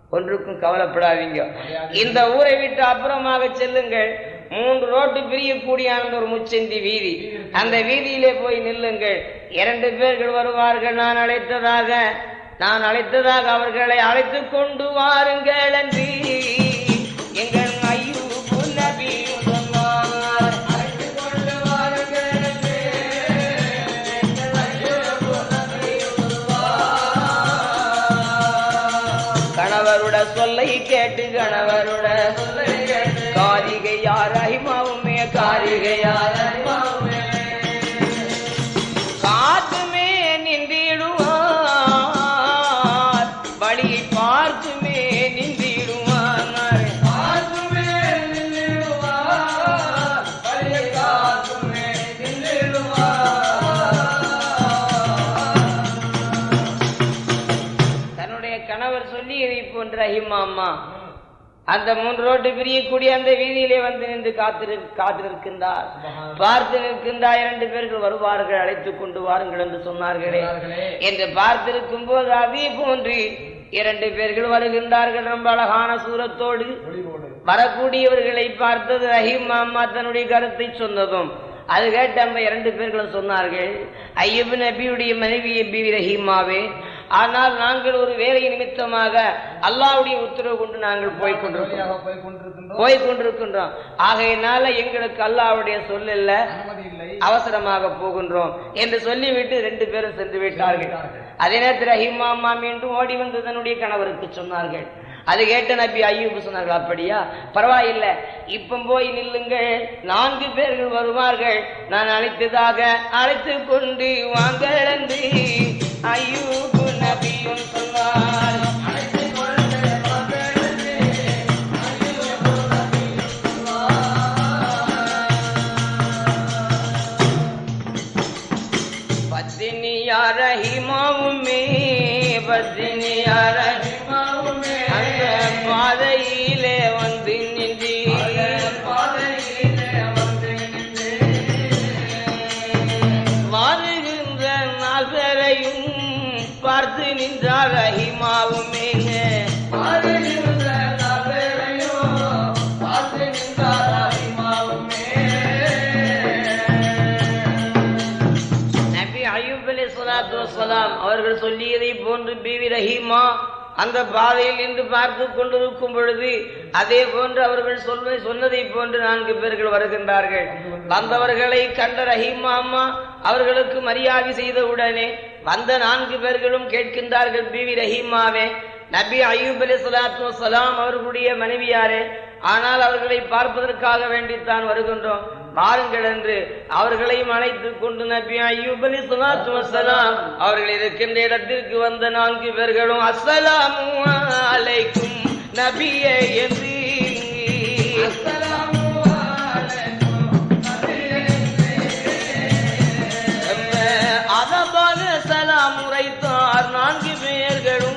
ஒன்றுக்கும் கவலைப்படாதீங்க. இந்த ஊரை விட்டு அப்புறமாக செல்லுங்கள். மூன்று ரோட்டு பிரியக்கூடிய அந்த ஒரு முச்சந்தி வீதி. அந்த வீதியிலே போய் நில்லுங்கள். இரண்டு பேர்கள் வருவார்கள் நான் அழைத்ததாக. நான் அழைத்ததாக அவர்களை அழைத்து கொண்டு வாருங்கள் என்று அந்த மூன்று ரோட்டு பிரியக்கூடிய அந்த வீதியிலே வந்து நின்று காத்திரு காத்திருக்கின்றார். பார்த்து நிற்கின்றார் இரண்டு பேர்கள் வருவார்கள் அழைத்துக் கொண்டு வாருங்கள் என்று சொன்னார்களே. என்று பார்த்திருக்கும் போது அதே போன்று இரண்டு பேர்கள் வருகின்றார்கள். ரொம்ப அழகான சூரத்தோடு வரக்கூடியவர்களை பார்த்தது ரஹீம் மாமா தன்னுடைய கருத்தை சொன்னதும். அது கேட்டு இரண்டு பேர்களும் சொன்னார்கள் ஐயப் நபியுடைய மனைவி பிவி ரஹீமாவே ஆனால் நாங்கள் ஒரு வேலை நிமித்தமாக அல்லாஹ்வுடைய உத்தரவு கொண்டு நாங்கள் போய் கொண்டிருக்கிறோம். போய் கொண்டிருக்கின்றோம். ஆகையினால எங்களுக்கு அல்லாஹ்வுடைய சொல் இல்ல. அவசரமாக போகின்றோம் என்று சொல்லிவிட்டு ரெண்டு பேரும் சென்று விட்டார்கள். அதே நேரத்தில் ரஹீமாமா மீண்டும் ஓடி வந்து தன்னுடைய கணவருக்கு சொன்னார்கள். அது கேட்ட நபி ஐயூப் சொன்னார்கள் அப்படியா? பரவாயில்லை. இப்ப போய் நில்லுங்கள். நான்கு பேர்கள் வருவார்கள். நான் அழைத்ததாக அழைத்து கொண்டு வாங்கள் என்று ஐயூப் நபியும் சொன்னார். பத்தினியா ரஹிமாவுமே பத்தினியா பிவி அந்த பாதையில் இன்று பார்த்து கொண்டிருக்கும் பொழுது அதே போன்று அவர்கள் சொல்வதை சொன்னதை போன்று நான்கு பேர்கள் வருகின்றார்கள். வந்தவர்களை கண்ட ரஹீமா அம்மா அவர்களுக்கு மரியாதை செய்த உடனே வந்த நான்கு பேர்களும் கேட்கின்றார்கள் பிவி ரஹீமாவே நபி அய்யூப் அலி சலாத்து வசலாம் அவர்களுடைய மனைவியாரே ஆனால் அவர்களை பார்ப்பதற்காக வேண்டித்தான் வருகின்றோம். வாருங்கள் என்று அவர்களையும் அழைத்துக் கொண்டு நபி அய்யூப் அலி ஸலாத்து வஸலாம் அவர்கள் இருக்கின்ற இடத்திற்கு வந்த நான்கு பேர்களும் அஸ்ஸலாமு அலைக்கும் நபியே என்று. அதபான சலாம் உரைத்தார் நான்கு பேர்களும்.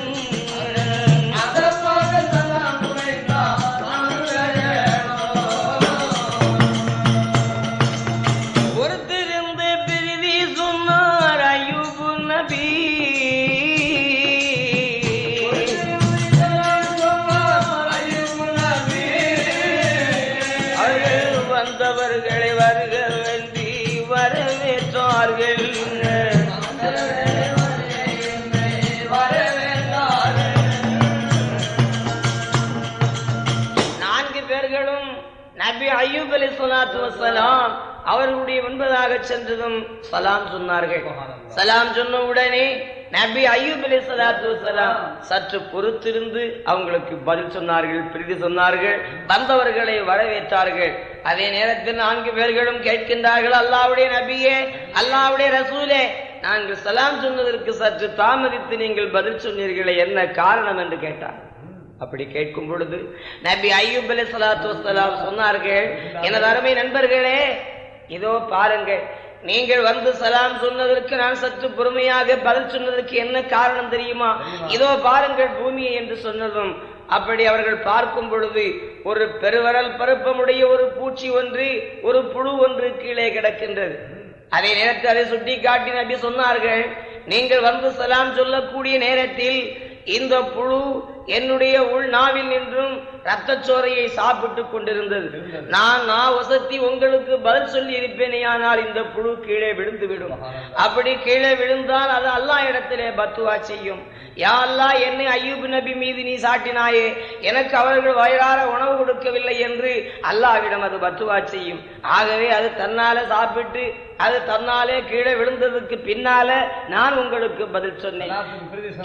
வசலாம் அவர்களுடைய முன்பதாக சென்றதும் சலாம் சொன்னார்கள். சலாம் சொன்ன உடனே நபி ஐயூப் அலி சலாத்து வசலாம் சற்று பொறுத்திருந்து அவங்களுக்கு பதில் சொன்னார்கள் பிரீதி சொன்னார்கள் வந்தவர்களை வரவேற்றார்கள். அதே நேரத்தில் நான்கு பேர்களும் கேட்கின்றார்கள் அல்லாவுடைய நபியே அல்லாவுடைய ரசூலே நாங்கள் சலாம் சொன்னதற்கு சற்று தாமதித்து நீங்கள் பதில் சொன்னீர்களே என்ன காரணம்? என்று கேட்டார் அப்படி கேட்கும் பொழுது நபி ஐயூப் அலி சலாத்து வசலாம் சொன்னார்கள் எனது அருமை நண்பர்களே இதோ பாருங்கள் நீங்கள் வந்து சலாம் சொன்னதற்கு நான் சற்று பொறுமையாக பதில் சொன்னதற்கு என்ன காரணம் தெரியுமா? இதோ பாருங்கள் பூமியை என்று சொன்னதும் அப்படி அவர்கள் பார்க்கும் பொழுது ஒரு பெருவரல் பருப்பமுடைய ஒரு பூச்சி ஒன்று ஒரு புழு ஒன்று கீழே கிடக்கின்றது. அதே நேரத்தில் அதை சுட்டி காட்டி நபி சொன்னார்கள் நீங்கள் வந்து சலாம் சொல்லக்கூடிய நேரத்தில் இந்த புழு என்னுடைய உள் நாவில் நின்றும் ரத்தச்சோரையை சாப்பிட்டுக் கொண்டிருந்தது. நான் நான் வசத்தி உங்களுக்கு பதில் சொல்லி இருப்பேனே ஆனால் இந்த புழு கீழே விழுந்து விடும். அப்படி கீழே விழுந்தால் அது அல்லாஹ் இடத்திலே பத்துவா செய்யும். யா அல்லாஹ் என்னை ஐயூப் நபி மீது நீ சாட்டினாயே எனக்கு அவர்கள் வயிறார உணவு கொடுக்கவில்லை என்று அல்லாஹ்விடம் அது பத்துவா செய்யும். ஆகவே அது தன்னால சாப்பிட்டு அது தன்னாலே கீழே விழுந்ததுக்கு பின்னால நான் உங்களுக்கு பதில் சொன்னேன்.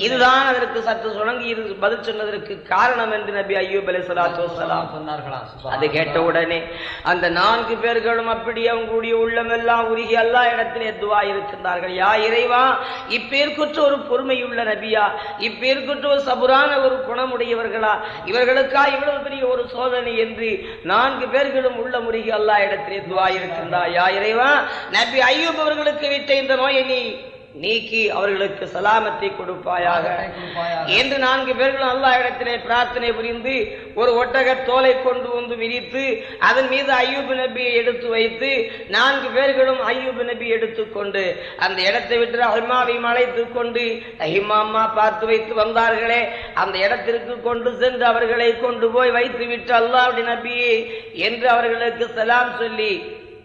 இதுதான் அதற்கு சற்று சுணங்கி பதில் சொன்னதற்கு காரணம் என்று நபி ஐயூப் அலி சலாத்து சொன்னார்களா? அது கேட்ட உடனே அந்த நான்கு பேர்களும் அப்படி அவங்களுடைய உள்ளமெல்லாம் உருகி அல்லா இடத்திலே துவா இருக்கின்றார்கள். யா இறைவா இப்பேற்குற்ற ஒரு பொறுமையுள்ள நபியா இப்பேற்குற்ற ஒரு சபுரான ஒரு குணமுடையவர்களா இவர்களுக்கா இவ்வளவு பெரிய ஒரு சோதனை என்று நான்கு பேர்களும் உள்ள முருகி அல்லா இடத்திலே துவா இருக்கின்றார் யா இறைவா நபி ஐயூப் அவர்களுக்கு விட்ட இந்த நோயை நீ நீக்கி அவர்களுக்கு சலாமத்தை கொடுப்பாயாக. என்று நான்கு பேர்களும் அல்லாஹ் இடத்திலே பிரார்த்தனை புரிந்து ஒரு ஒட்டக தோலை கொண்டு வந்து விரித்து அதன் மீது ஐயூப் நபியை எடுத்து வைத்து நான்கு பேர்களும் ஐயூப் நபி எடுத்துக்கொண்டு அந்த இடத்தை விட்டு அஹிமாவை அழைத்து கொண்டு அஹிமாமா பார்த்து வைத்து வந்தார்களே அந்த இடத்திற்கு கொண்டு சென்று அவர்களை கொண்டு போய் வைத்து விட்டு அல்லாஹ்வுடைய நபியே என்று அவர்களுக்கு சலாம் சொல்லி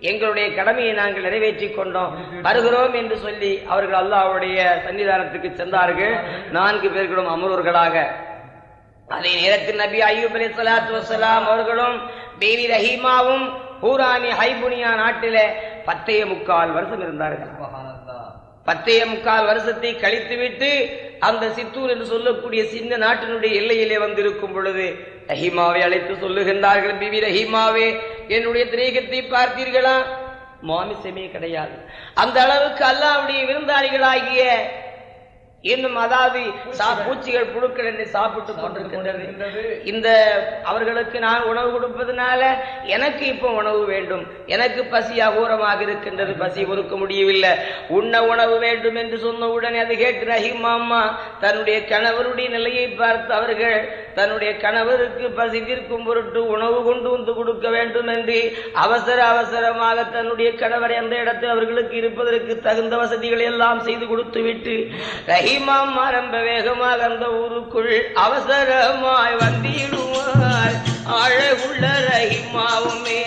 எங்களுடைய கடமையை நாங்கள் நிறைவேற்றிக் கொண்டோம். வருகிறோம் என்று சொல்லி அவர்கள் அல்லாஹ்வுடைய சன்னிதானத்துக்கு சென்றார்கள். நான்கு பேர்களும் அமரூர்களாக. அதே நேரத்தில் நபி ஐயூப் அலி சலாத்து வசலாம் அவர்களும் பேபி ரஹீமாவும் ஹூரானி ஹைபுனியா நாட்டிலே பத்தைய முக்கால் வருஷம் இருந்தார்கள். பத்தைய முக்கால் வருஷத்தை கழித்துவிட்டு அந்த சித்தூர் என்று சொல்லக்கூடிய சின்ன நாட்டினுடைய எல்லையிலே வந்திருக்கும் பொழுது ரஹீமாவை அழைத்து சொல்லுகின்றார்கள் பிவி ரஹீமாவே என்னுடைய திரேகத்தை பார்த்தீர்களா? மாமிசமே கிடையாது. அந்த அளவுக்கு அல்லாவுடைய விருந்தாளிகளாகிய இன்னும் அதாவது பூச்சிகள் புழுக்கள் என்னை சாப்பிட்டு கொண்டிருக்கின்றது. இந்த அவர்களுக்கு நான் உணவு கொடுப்பதனால எனக்கு இப்போ உணவு வேண்டும். எனக்கு பசி அகோரமாக இருக்கின்றது. பசி பொறுக்க முடியவில்லை. உண்ண உணவு வேண்டும் என்று சொன்ன உடனே அது கேட்டு ரஹீம் அம்மா தன்னுடைய கணவருடைய நிலையை பார்த்து அவர்கள் தன்னுடைய கணவருக்கு பசி தீர்க்கும் பொருட்டு உணவு கொண்டு வந்து கொடுக்க வேண்டும் என்று அவசர அவசரமாக தன்னுடைய கணவரை அந்த இடத்தில் அவர்களுக்கு இருப்பதற்கு தகுந்த வசதிகளை எல்லாம் செய்து கொடுத்து விட்டு ரஹீமாம்மா மரம்ப வேகமாக அந்த ஊருக்குள் அவசரமாய் வந்திடுவார் அழகுள்ள ரஹிமாவுமே.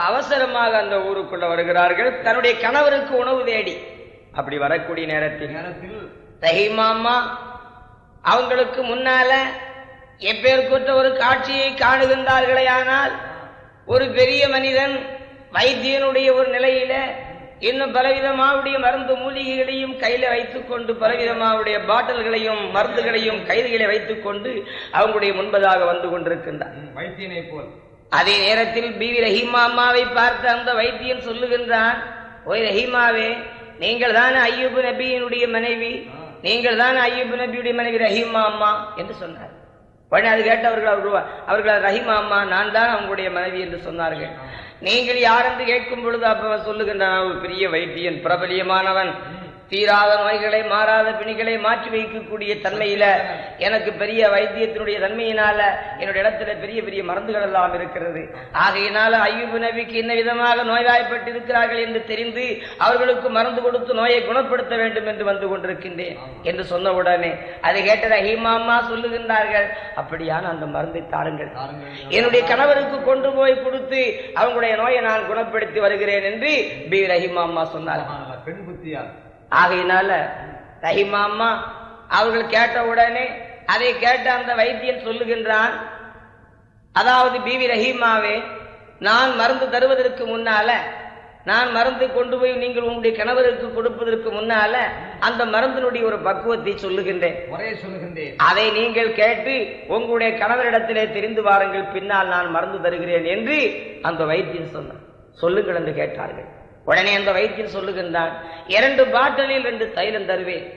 அவசரமாக அந்த ஊருக்குள்ள வருகிறார்கள். தன்னுடைய கணவருக்கு உணவு தேடி. அப்படி வரக்கூடிய நேரத்தில் நேரத்தில் ரஹீமாம்மா அவங்களுக்கு முன்னால எப்பேற்குற்ற ஒரு காட்சியை காணுகின்றார்களே ஆனால் ஒரு பெரிய மனிதன் வைத்தியனுடைய ஒரு நிலையில இன்னும் பலவிதமாவுடைய மருந்து மூலிகைகளையும் கையில வைத்துக்கொண்டு பலவிதமாவுடைய பாட்டில்களையும் மருந்துகளையும் கைதுகளை வைத்துக்கொண்டு அவங்களுடைய முன்பதாக வந்து கொண்டிருக்கின்றார். வைத்தியனை போல். அதே நேரத்தில் பிவி ரஹீமா அம்மாவை பார்த்த அந்த வைத்தியன் சொல்லுகின்றான் ஓய் ரஹீமாவே நீங்கள் தானே ஐயூப் நபியினுடைய மனைவி? நீங்கள் தானே ஐயூப் நபியுடைய மனைவி ரஹீமா அம்மா? என்று சொன்னார். உடனே அது கேட்டு அவர்கள் அவர்கள் ரஹீமா அம்மா நான் தான் அவங்களுடைய மனைவி என்று சொன்னார்கள். நீங்கள் யார்? என்று கேட்கும் பொழுது அப்ப சொல்லுகின்றான் "நான் ஒரு பெரிய வைத்தியன் பிரபலியமானவன். தீராத நோய்களை மாறாத பிணிகளை மாற்றி வைக்கக்கூடிய தன்மையில எனக்கு பெரிய வைத்தியத்தினுடைய தன்மையினால என்னுடைய இடத்துல பெரிய பெரிய மருந்துகள் எல்லாம் இருக்கிறது. ஆகையினால ஐயூப் நபிக்கு என்ன விதமாக நோய்வாய்ப்பட்டு இருக்கிறார்கள் என்று தெரிந்து அவர்களுக்கு மருந்து கொடுத்து நோயை குணப்படுத்த வேண்டும் என்று வந்து கொண்டிருக்கின்றேன் என்று சொன்ன உடனே அதை கேட்ட ரஹீமா அம்மா சொல்லுகின்றார்கள். அப்படியான அந்த மருந்தை தாருங்கள். என்னுடைய கணவருக்கு கொண்டு போய் கொடுத்து அவங்களுடைய நோயை நான் குணப்படுத்தி வருகிறேன் என்று பி ரஹிமா அம்மா சொன்னார் பெண் புத்தியா ஆகையினால ரஹீமா அம்மா அவர்கள் கேட்ட உடனே அதை கேட்ட அந்த வைத்தியன் சொல்லுகின்றான் அதாவது பிவி ரஹீமாவே நான் மருந்து தருவதற்கு முன்னால நான் மருந்து கொண்டு போய் நீங்கள் உங்களுடைய கணவருக்கு கொடுப்பதற்கு முன்னால அந்த மருந்தினுடைய ஒரு பக்குவத்தை சொல்லுகின்றேன். ஒரே சொல்லுகின்றேன். அதை நீங்கள் கேட்டு உங்களுடைய கணவரிடத்திலே தெரிந்து வாருங்கள் பின்னால் நான் மருந்து தருகிறேன் என்று அந்த வைத்தியன் சொன்னார் சொல்லுங்கள் என்று கேட்டார்கள். உடனே அந்த வைத்தியன் சொல்லுகின்றான் இரண்டு பாட்டிலில் ரெண்டு தைலம் தருவேன்.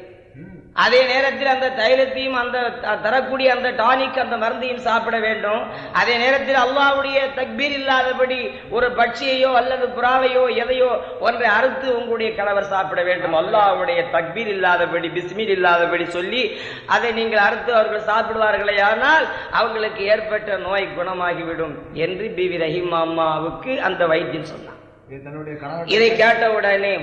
அதே நேரத்தில் அந்த தைலத்தையும் அந்த தரக்கூடிய அந்த டானிக் அந்த மருந்தையும் சாப்பிட வேண்டும். அதே நேரத்தில் அல்லாஹ்வுடைய தக்பீர் இல்லாதபடி ஒரு பட்சியையோ அல்லது புறாவையோ எதையோ ஒன்றை அறுத்து உங்களுடைய கணவர் சாப்பிட வேண்டும். அல்லாஹ்வுடைய தக்பீர் இல்லாதபடி பிஸ்மீர் இல்லாதபடி சொல்லி அதை நீங்கள் அறுத்து அவர்கள் சாப்பிடுவார்களே ஆனால் அவங்களுக்கு ஏற்பட்ட நோய் குணமாகிவிடும் என்று பிவி ரஹீம் அம்மாவுக்கு அந்த வைத்தியம் சொன்னார் இது கேட்ட உடனே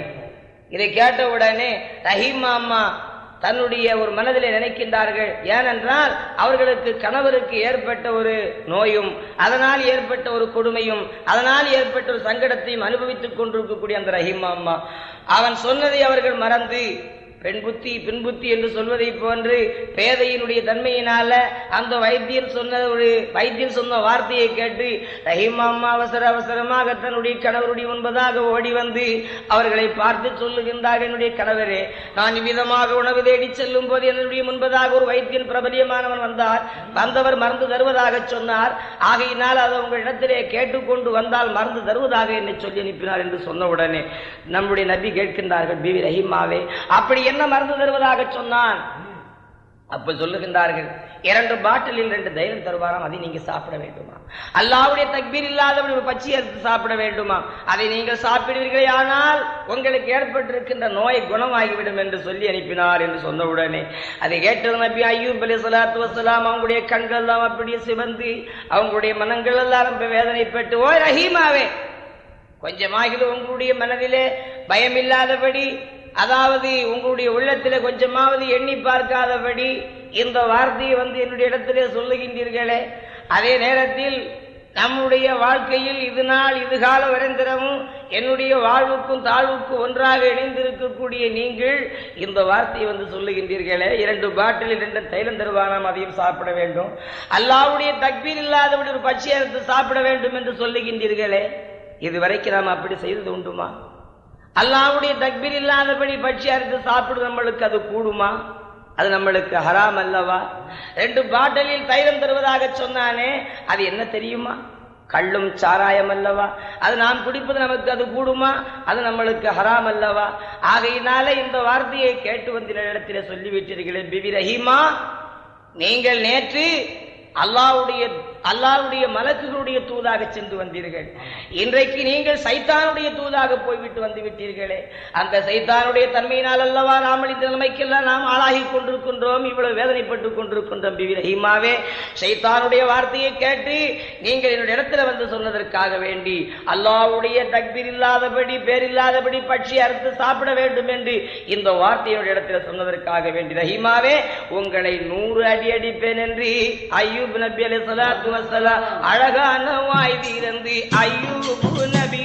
இதை கேட்ட உடனே ரஹீமா அம்மா தன்னுடைய ஒரு மனதிலே நினைக்கின்றார்கள். ஏனென்றால் அவர்களுக்கு கணவருக்கு ஏற்பட்ட ஒரு நோயும் அதனால் ஏற்பட்ட ஒரு கொடுமையும் அதனால் ஏற்பட்ட ஒரு சங்கடத்தையும் அனுபவித்துக் கொண்டிருக்கக்கூடிய அந்த ரஹீமா அம்மா. அவன் சொன்னதை அவர்கள் மறந்து பெண் புத்தி பின்புத்தி என்று சொல்வதை போன்று பேதையினுடைய தன்மையினால அந்த வைத்தியன் சொன்ன ஒரு வைத்தியன் சொன்ன வார்த்தையை கேட்டு ரஹீமா அம்மா அவசர அவசரமாக தன்னுடைய கணவருடைய முன்பதாக ஓடி வந்து அவர்களை பார்த்து சொல்லுகின்றார் என்னுடைய கணவரே நான் இவ்விதமாக உணவு தேடி செல்லும் போது என்னுடைய முன்பதாக ஒரு வைத்தியன் பிரபலியமானவன் வந்தார். வந்தவர் மறந்து தருவதாக சொன்னார். ஆகையினால் அதை உங்களிடத்திலே கேட்டுக்கொண்டு வந்தால் மறந்து தருவதாக என்னை சொல்லி அனுப்பினார் என்று சொன்ன உடனே நம்முடைய நபி கேட்கின்றார்கள் பிவி ரஹீமாவே அப்படி என்ன மருந்து தருவதாக சொன்னான்? அப்ப சொல்லுகின்றார்கள் இரண்டு பாட்டிலில் ரெண்டு தைலம் தருவாராம் அதை நீங்க சாப்பிட வேண்டுமா? அல்லாவுடைய தக்பீர் இல்லாதவன் ஒரு பச்சை எடுத்து சாப்பிட வேண்டுமா? அதை நீங்கள் சாப்பிடுவீர்களே ஆனால் உங்களுக்கு ஏற்பட்டிருக்கின்ற நோய் குணமாகிவிடும் என்று சொல்லி அனுப்பினார் என்று சொன்ன உடனே அதை கேட்டது நபி ஐயூப் அலி சலாத்து வசலாம் அவங்களுடைய கண்கள் எல்லாம் அப்படியே சிவந்து அவங்களுடைய மனங்கள் எல்லாம் ரொம்ப வேதனைப்பட்டு ஓ ரஹீமாவே கொஞ்சமாகிலும் உங்களுடைய மனதிலே பயம் இல்லாதபடி அதாவது உங்களுடைய உள்ளத்தில் கொஞ்சமாவது எண்ணி பார்க்காதபடி இந்த வார்த்தையை வந்து என்னுடைய இடத்திலே சொல்லுகின்றீர்களே. அதே நேரத்தில் நம்முடைய வாழ்க்கையில் இது நாள் இது கால வரைந்திரமும் என்னுடைய வாழ்வுக்கும் தாழ்வுக்கும் ஒன்றாக இணைந்திருக்கக்கூடிய நீங்கள் இந்த வார்த்தையை வந்து சொல்லுகின்றீர்களே. இரண்டு பாட்டில் இரண்டு தைலம் தருவானாம் அதையும் சாப்பிட வேண்டும். அல்லாவுடைய தக்பீர் இல்லாதபடி ஒரு பச்சை அறுத்து சாப்பிட வேண்டும் என்று சொல்லுகின்றீர்களே. இதுவரைக்கும் நாம் அப்படி செய்தது உண்டுமா? அல்லாவுடைய தக்பீர் இல்லாதபடி பட்சி அறுத்து சாப்பிடு நம்மளுக்கு அது கூடுமா? அது நம்மளுக்கு ஹராம் அல்லவா? ரெண்டு பாட்டிலில் தைலம் தருவதாக சொன்னானே அது என்ன தெரியுமா? கள்ளும் சாராயம் அல்லவா? அது நாம் குடிப்பது நமக்கு அது கூடுமா? அது நம்மளுக்கு ஹராம் அல்லவா? ஆகையினால இந்த வார்த்தையை கேட்டு வந்த இடத்திலே சொல்லிவிட்டீர்களே பிபி ரஹீமா நீங்கள் நேற்று அல்லாவுடைய அல்லாவுடைய மலக்குகளுடைய தூதாக சென்று வந்தீர்கள். இன்றைக்கு நீங்கள் சைத்தானுடைய தூதாக போய்விட்டு வந்து விட்டீர்களே. அந்த சைத்தானுடைய தன்மையினால் அல்லவா நாம் இந்த நிலைமைக்கெல்லாம் நாம் ஆளாகி கொண்டிருக்கின்றோம். இவ்வளவு வேதனைப்பட்டுக் கொண்டிருக்கின்றோம் பிவி ரஹீமாவே சைத்தானுடைய வார்த்தையை கேட்டு நீங்கள் என்னுடைய இடத்துல வந்து சொன்னதற்காக வேண்டி அல்லாவுடைய தக்பீர் இல்லாதபடி பேர் இல்லாதபடி பட்சி அறுத்து சாப்பிட வேண்டும் என்று இந்த வார்த்தையுடைய இடத்துல சொன்னதற்காக வேண்டி ரஹீமாவே உங்களை நூறு அடி அடிப்பேன் என்று ஐயூப் நபி அலி சலாத்து வசலாம் அழகான வாய் தீரந்து ஐயூப் நபி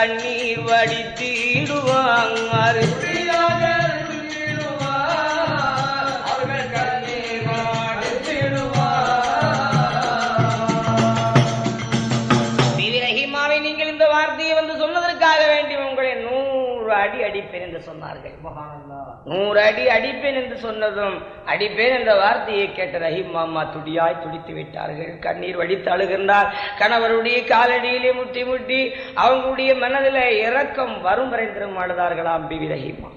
கண்ணீர் வடித்திடுவார் நூறு அடி அடிப்பேன் என்று சொன்னதும் அடிப்பேன் என்ற வார்த்தையை கேட்ட ரஹீம் மாமா துடியாய் துடித்து விட்டார்கள். கண்ணீர் வடித்து அழுகின்றார். கணவருடைய காலடியிலே முட்டி முட்டி அவங்களுடைய மனதில் இறக்கம் வரும் வரைந்திரும் அழுதார்களாம் பிவி ரஹீமா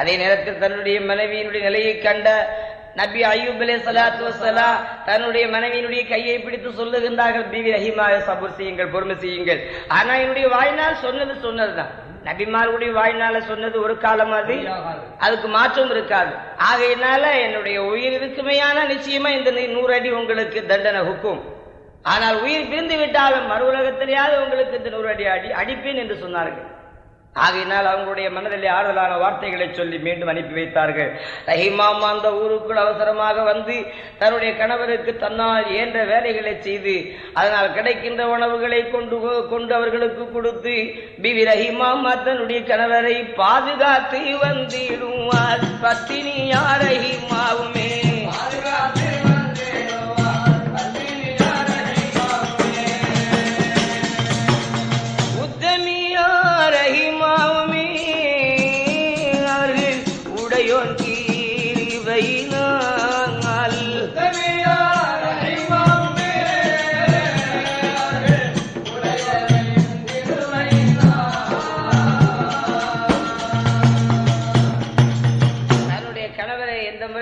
அதே நேரத்தில் தன்னுடைய மனைவியினுடைய நிலையை கண்ட நபி அய்யூப் அலே சலாத்து வசலா தன்னுடைய மனைவியினுடைய கையை பிடித்து சொல்லுகின்றார்கள் பிவி ரஹீமாவை சபூர் செய்யுங்கள் பொறுமை செய்யுங்கள். ஆனா என்னுடைய வாழ்நாள் சொன்னது சொன்னதுதான். நபிமார்களுடைய வாழ்நாள சொன்னது ஒரு காலம் அது. அதுக்கு மாற்றம் இருக்காது. ஆகையினால என்னுடைய உயிர் இருக்குமையான நிச்சயமா இந்த நூறு அடி உங்களுக்கு தண்டனை ஹுக்கும். ஆனால் உயிர் பிரிந்து விட்டாலும் மறு உலகத்திலேயாவது உங்களுக்கு இந்த நூறு அடி அடி அடிப்பேன் என்று சொன்னார்கள். ஆகையினால் அவங்களுடைய மனதிலே ஆறுதலான வார்த்தைகளை சொல்லி மீண்டும் அனுப்பி வைத்தார்கள். ரஹிமாமா அந்த ஊருக்குள் அவசரமாக வந்து தன்னுடைய கணவருக்கு தன்னால் இயன்ற வேலைகளை செய்து அதனால் கிடைக்கின்ற உணவுகளை கொண்டு கொண்டு அவர்களுக்கு கொடுத்து பிவி ரஹிமாமா தன்னுடைய கணவரை பாதுகாத்து வந்திடுவார். பத்தினியார் ரஹிமாவுமே.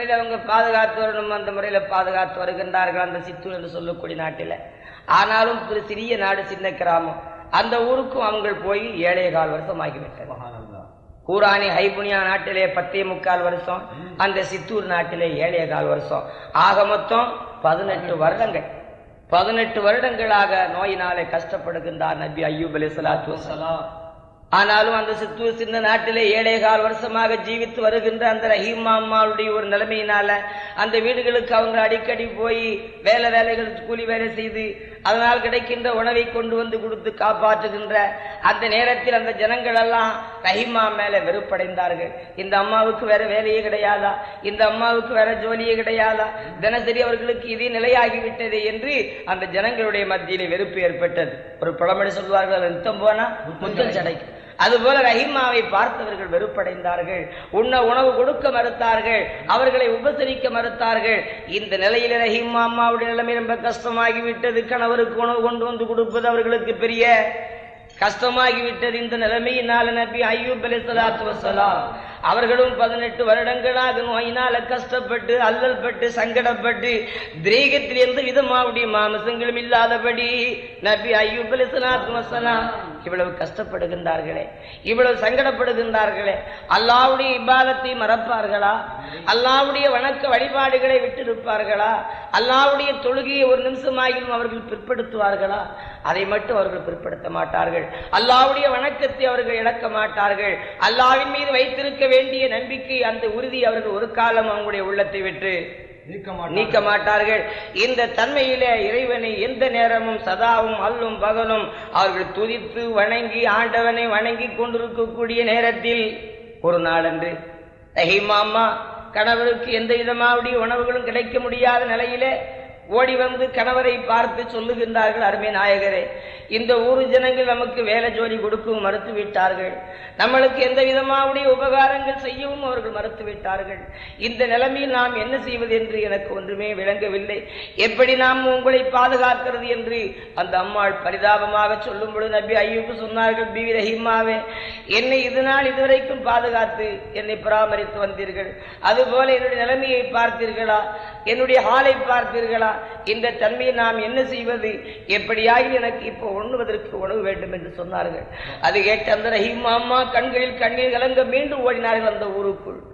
முறையில் அவங்க பாதுகாத்து வரணும் அந்த முறையில பாதுகாத்து வருகின்றார்கள் அந்த சித்தூர் என்று சொல்லக்கூடிய நாட்டில். ஆனாலும் ஒரு சிறிய நாடு சின்ன கிராமம். அந்த ஊருக்கும் அவங்க போய் ஏழே கால் வருஷம் ஆகிவிட்டது. கூராணி ஹைபுனியா நாட்டிலே பத்தே முக்கால் வருஷம் அந்த சித்தூர் நாட்டிலே ஏழே கால் வருஷம். ஆக மொத்தம் பதினெட்டு வருடங்கள். பதினெட்டு வருடங்களாக நோயினாலே கஷ்டப்படுகின்றார் நபி அய்யூப் அலி சலாத்து. ஆனாலும் அந்த சித்தூர் சின்ன நாட்டிலே ஏழே கால் வருஷமாக ஜீவித்து வருகின்ற அந்த ரஹீம் அம்மாவுடைய ஒரு நிலைமையினால அந்த வீடுகளுக்கு அவங்க அடிக்கடி போய் வேலை வேலைகள் கூலி வேலை செய்து அதனால் கிடைக்கின்ற உணவை கொண்டு வந்து கொடுத்து காப்பாற்றுகின்ற அந்த நேரத்தில் அந்த ஜனங்கள் எல்லாம் ரஹீமா மேல வெறுப்படைந்தார்கள். இந்த அம்மாவுக்கு வேற வேலையே கிடையாதா? இந்த அம்மாவுக்கு வேற ஜோலியே கிடையாதா? தினசரி அவர்களுக்கு இதே நிலையாகிவிட்டது என்று அந்த ஜனங்களுடைய மத்தியிலே வெறுப்பு ஏற்பட்டது. ஒரு பழமொழி சொல்வார்கள் நித்தம் போனா முத்தம் சடைக்கும். அதுபோல ரஹிமாவை பார்த்தவர்கள் வெறுப்படைந்தார்கள். உண்ண உணவு கொடுக்க மறுத்தார்கள். அவர்களை உபசரிக்க மறுத்தார்கள். இந்த நிலையில் ரஹீம் அம்மாவுடைய நிலைமை ரொம்ப கஷ்டமாகிவிட்டது. கணவருக்கு உணவு கொண்டு வந்து கொடுப்பது அவர்களுக்கு பெரிய கஷ்டமாகிவிட்டது. இந்த நிலைமையினால நபி ஐயூப் அலி சலாத்து வசலாம் அவர்களும் பதினெட்டு வருடங்களாக நோயினால கஷ்டப்பட்டு அல்லல் பட்டு சங்கடப்பட்டு திரேகத்தில் எந்த விதமாவுடைய மாமசங்களும் இல்லாதபடி நபி ஐயூப் இவ்வளவு கஷ்டப்படுகின்றார்களே இவ்வளவு சங்கடப்படுகின்றார்களே. அல்லாவுடைய இபாதத்தை மறப்பார்களா? அல்லாவுடைய வணக்க வழிபாடுகளை விட்டிருப்பார்களா? அல்லாவுடைய தொழுகையை ஒரு நிமிஷமாகிலும் அவர்கள் பிற்படுத்துவார்களா? அதை மட்டும் அவர்கள் பிற்படுத்த மாட்டார்கள். அல்லாவுடைய வணக்கத்தை அவர்கள் இழக்க மாட்டார்கள். அல்லாவின் மீது வைத்திருக்க வேண்டிய நம்பிக்கை அந்த உறுதி அவர்கள் ஒரு காலம் அவங்களுடைய உள்ளத்தை விட்டு நீக்க மாட்டார். நீக்க மாட்டார்கள் இந்த தன்மையிலே இறைவனை எந்த நேரமும் சதாவும் அல்லும் பகலும் அவர்கள் துதித்து வணங்கி ஆண்டவனை வணங்கி கொண்டிருக்கக்கூடிய நேரத்தில் ஒரு நாளன்று ரஹீமாமா கணவருக்கு எந்த விதமாவுடைய உணவுகளும் கிடைக்க முடியாத நிலையிலே ஓடி வந்து கணவரை பார்த்து சொல்லுகின்றார்கள் அருமை நாயகரே இந்த ஊர் ஜனங்கள் நமக்கு வேலை ஜோடி கொடுக்கவும் மறுத்து விட்டார்கள் நம்மளுக்கு எந்த விதமாவுடைய உபகாரங்கள் செய்யவும் அவர்கள் மறுத்து விட்டார்கள் இந்த நிலைமையில் நாம் என்ன செய்வது என்று எனக்கு ஒன்றுமே விளங்கவில்லை. எப்படி நாம் உங்களை பாதுகாக்கிறது என்று அந்த அம்மாள் பரிதாபமாக சொல்லும் பொழுது நபி ஐயூக்கு சொன்னார்கள் பி ரஹிமாவே என்னை இது நாள் இதுவரைக்கும் பாதுகாத்து என்னை பராமரித்து வந்தீர்கள். அதுபோல என்னுடைய நிலைமையை பார்த்தீர்களா? என்னுடைய ஹாலை பார்த்தீர்களா? இந்த தன்மையை நாம் என்ன செய்வது? எப்படியாய் எனக்கு இப்போ உண்ணுவதற்கு உணவு வேண்டும் என்று சொன்னார்கள். அது கேட்ட அந்த ரஹீம் அம்மா கண்களில் கண்ணீர் கலங்க மீண்டும் ஓடினார்கள் அந்த ஊருக்குள்.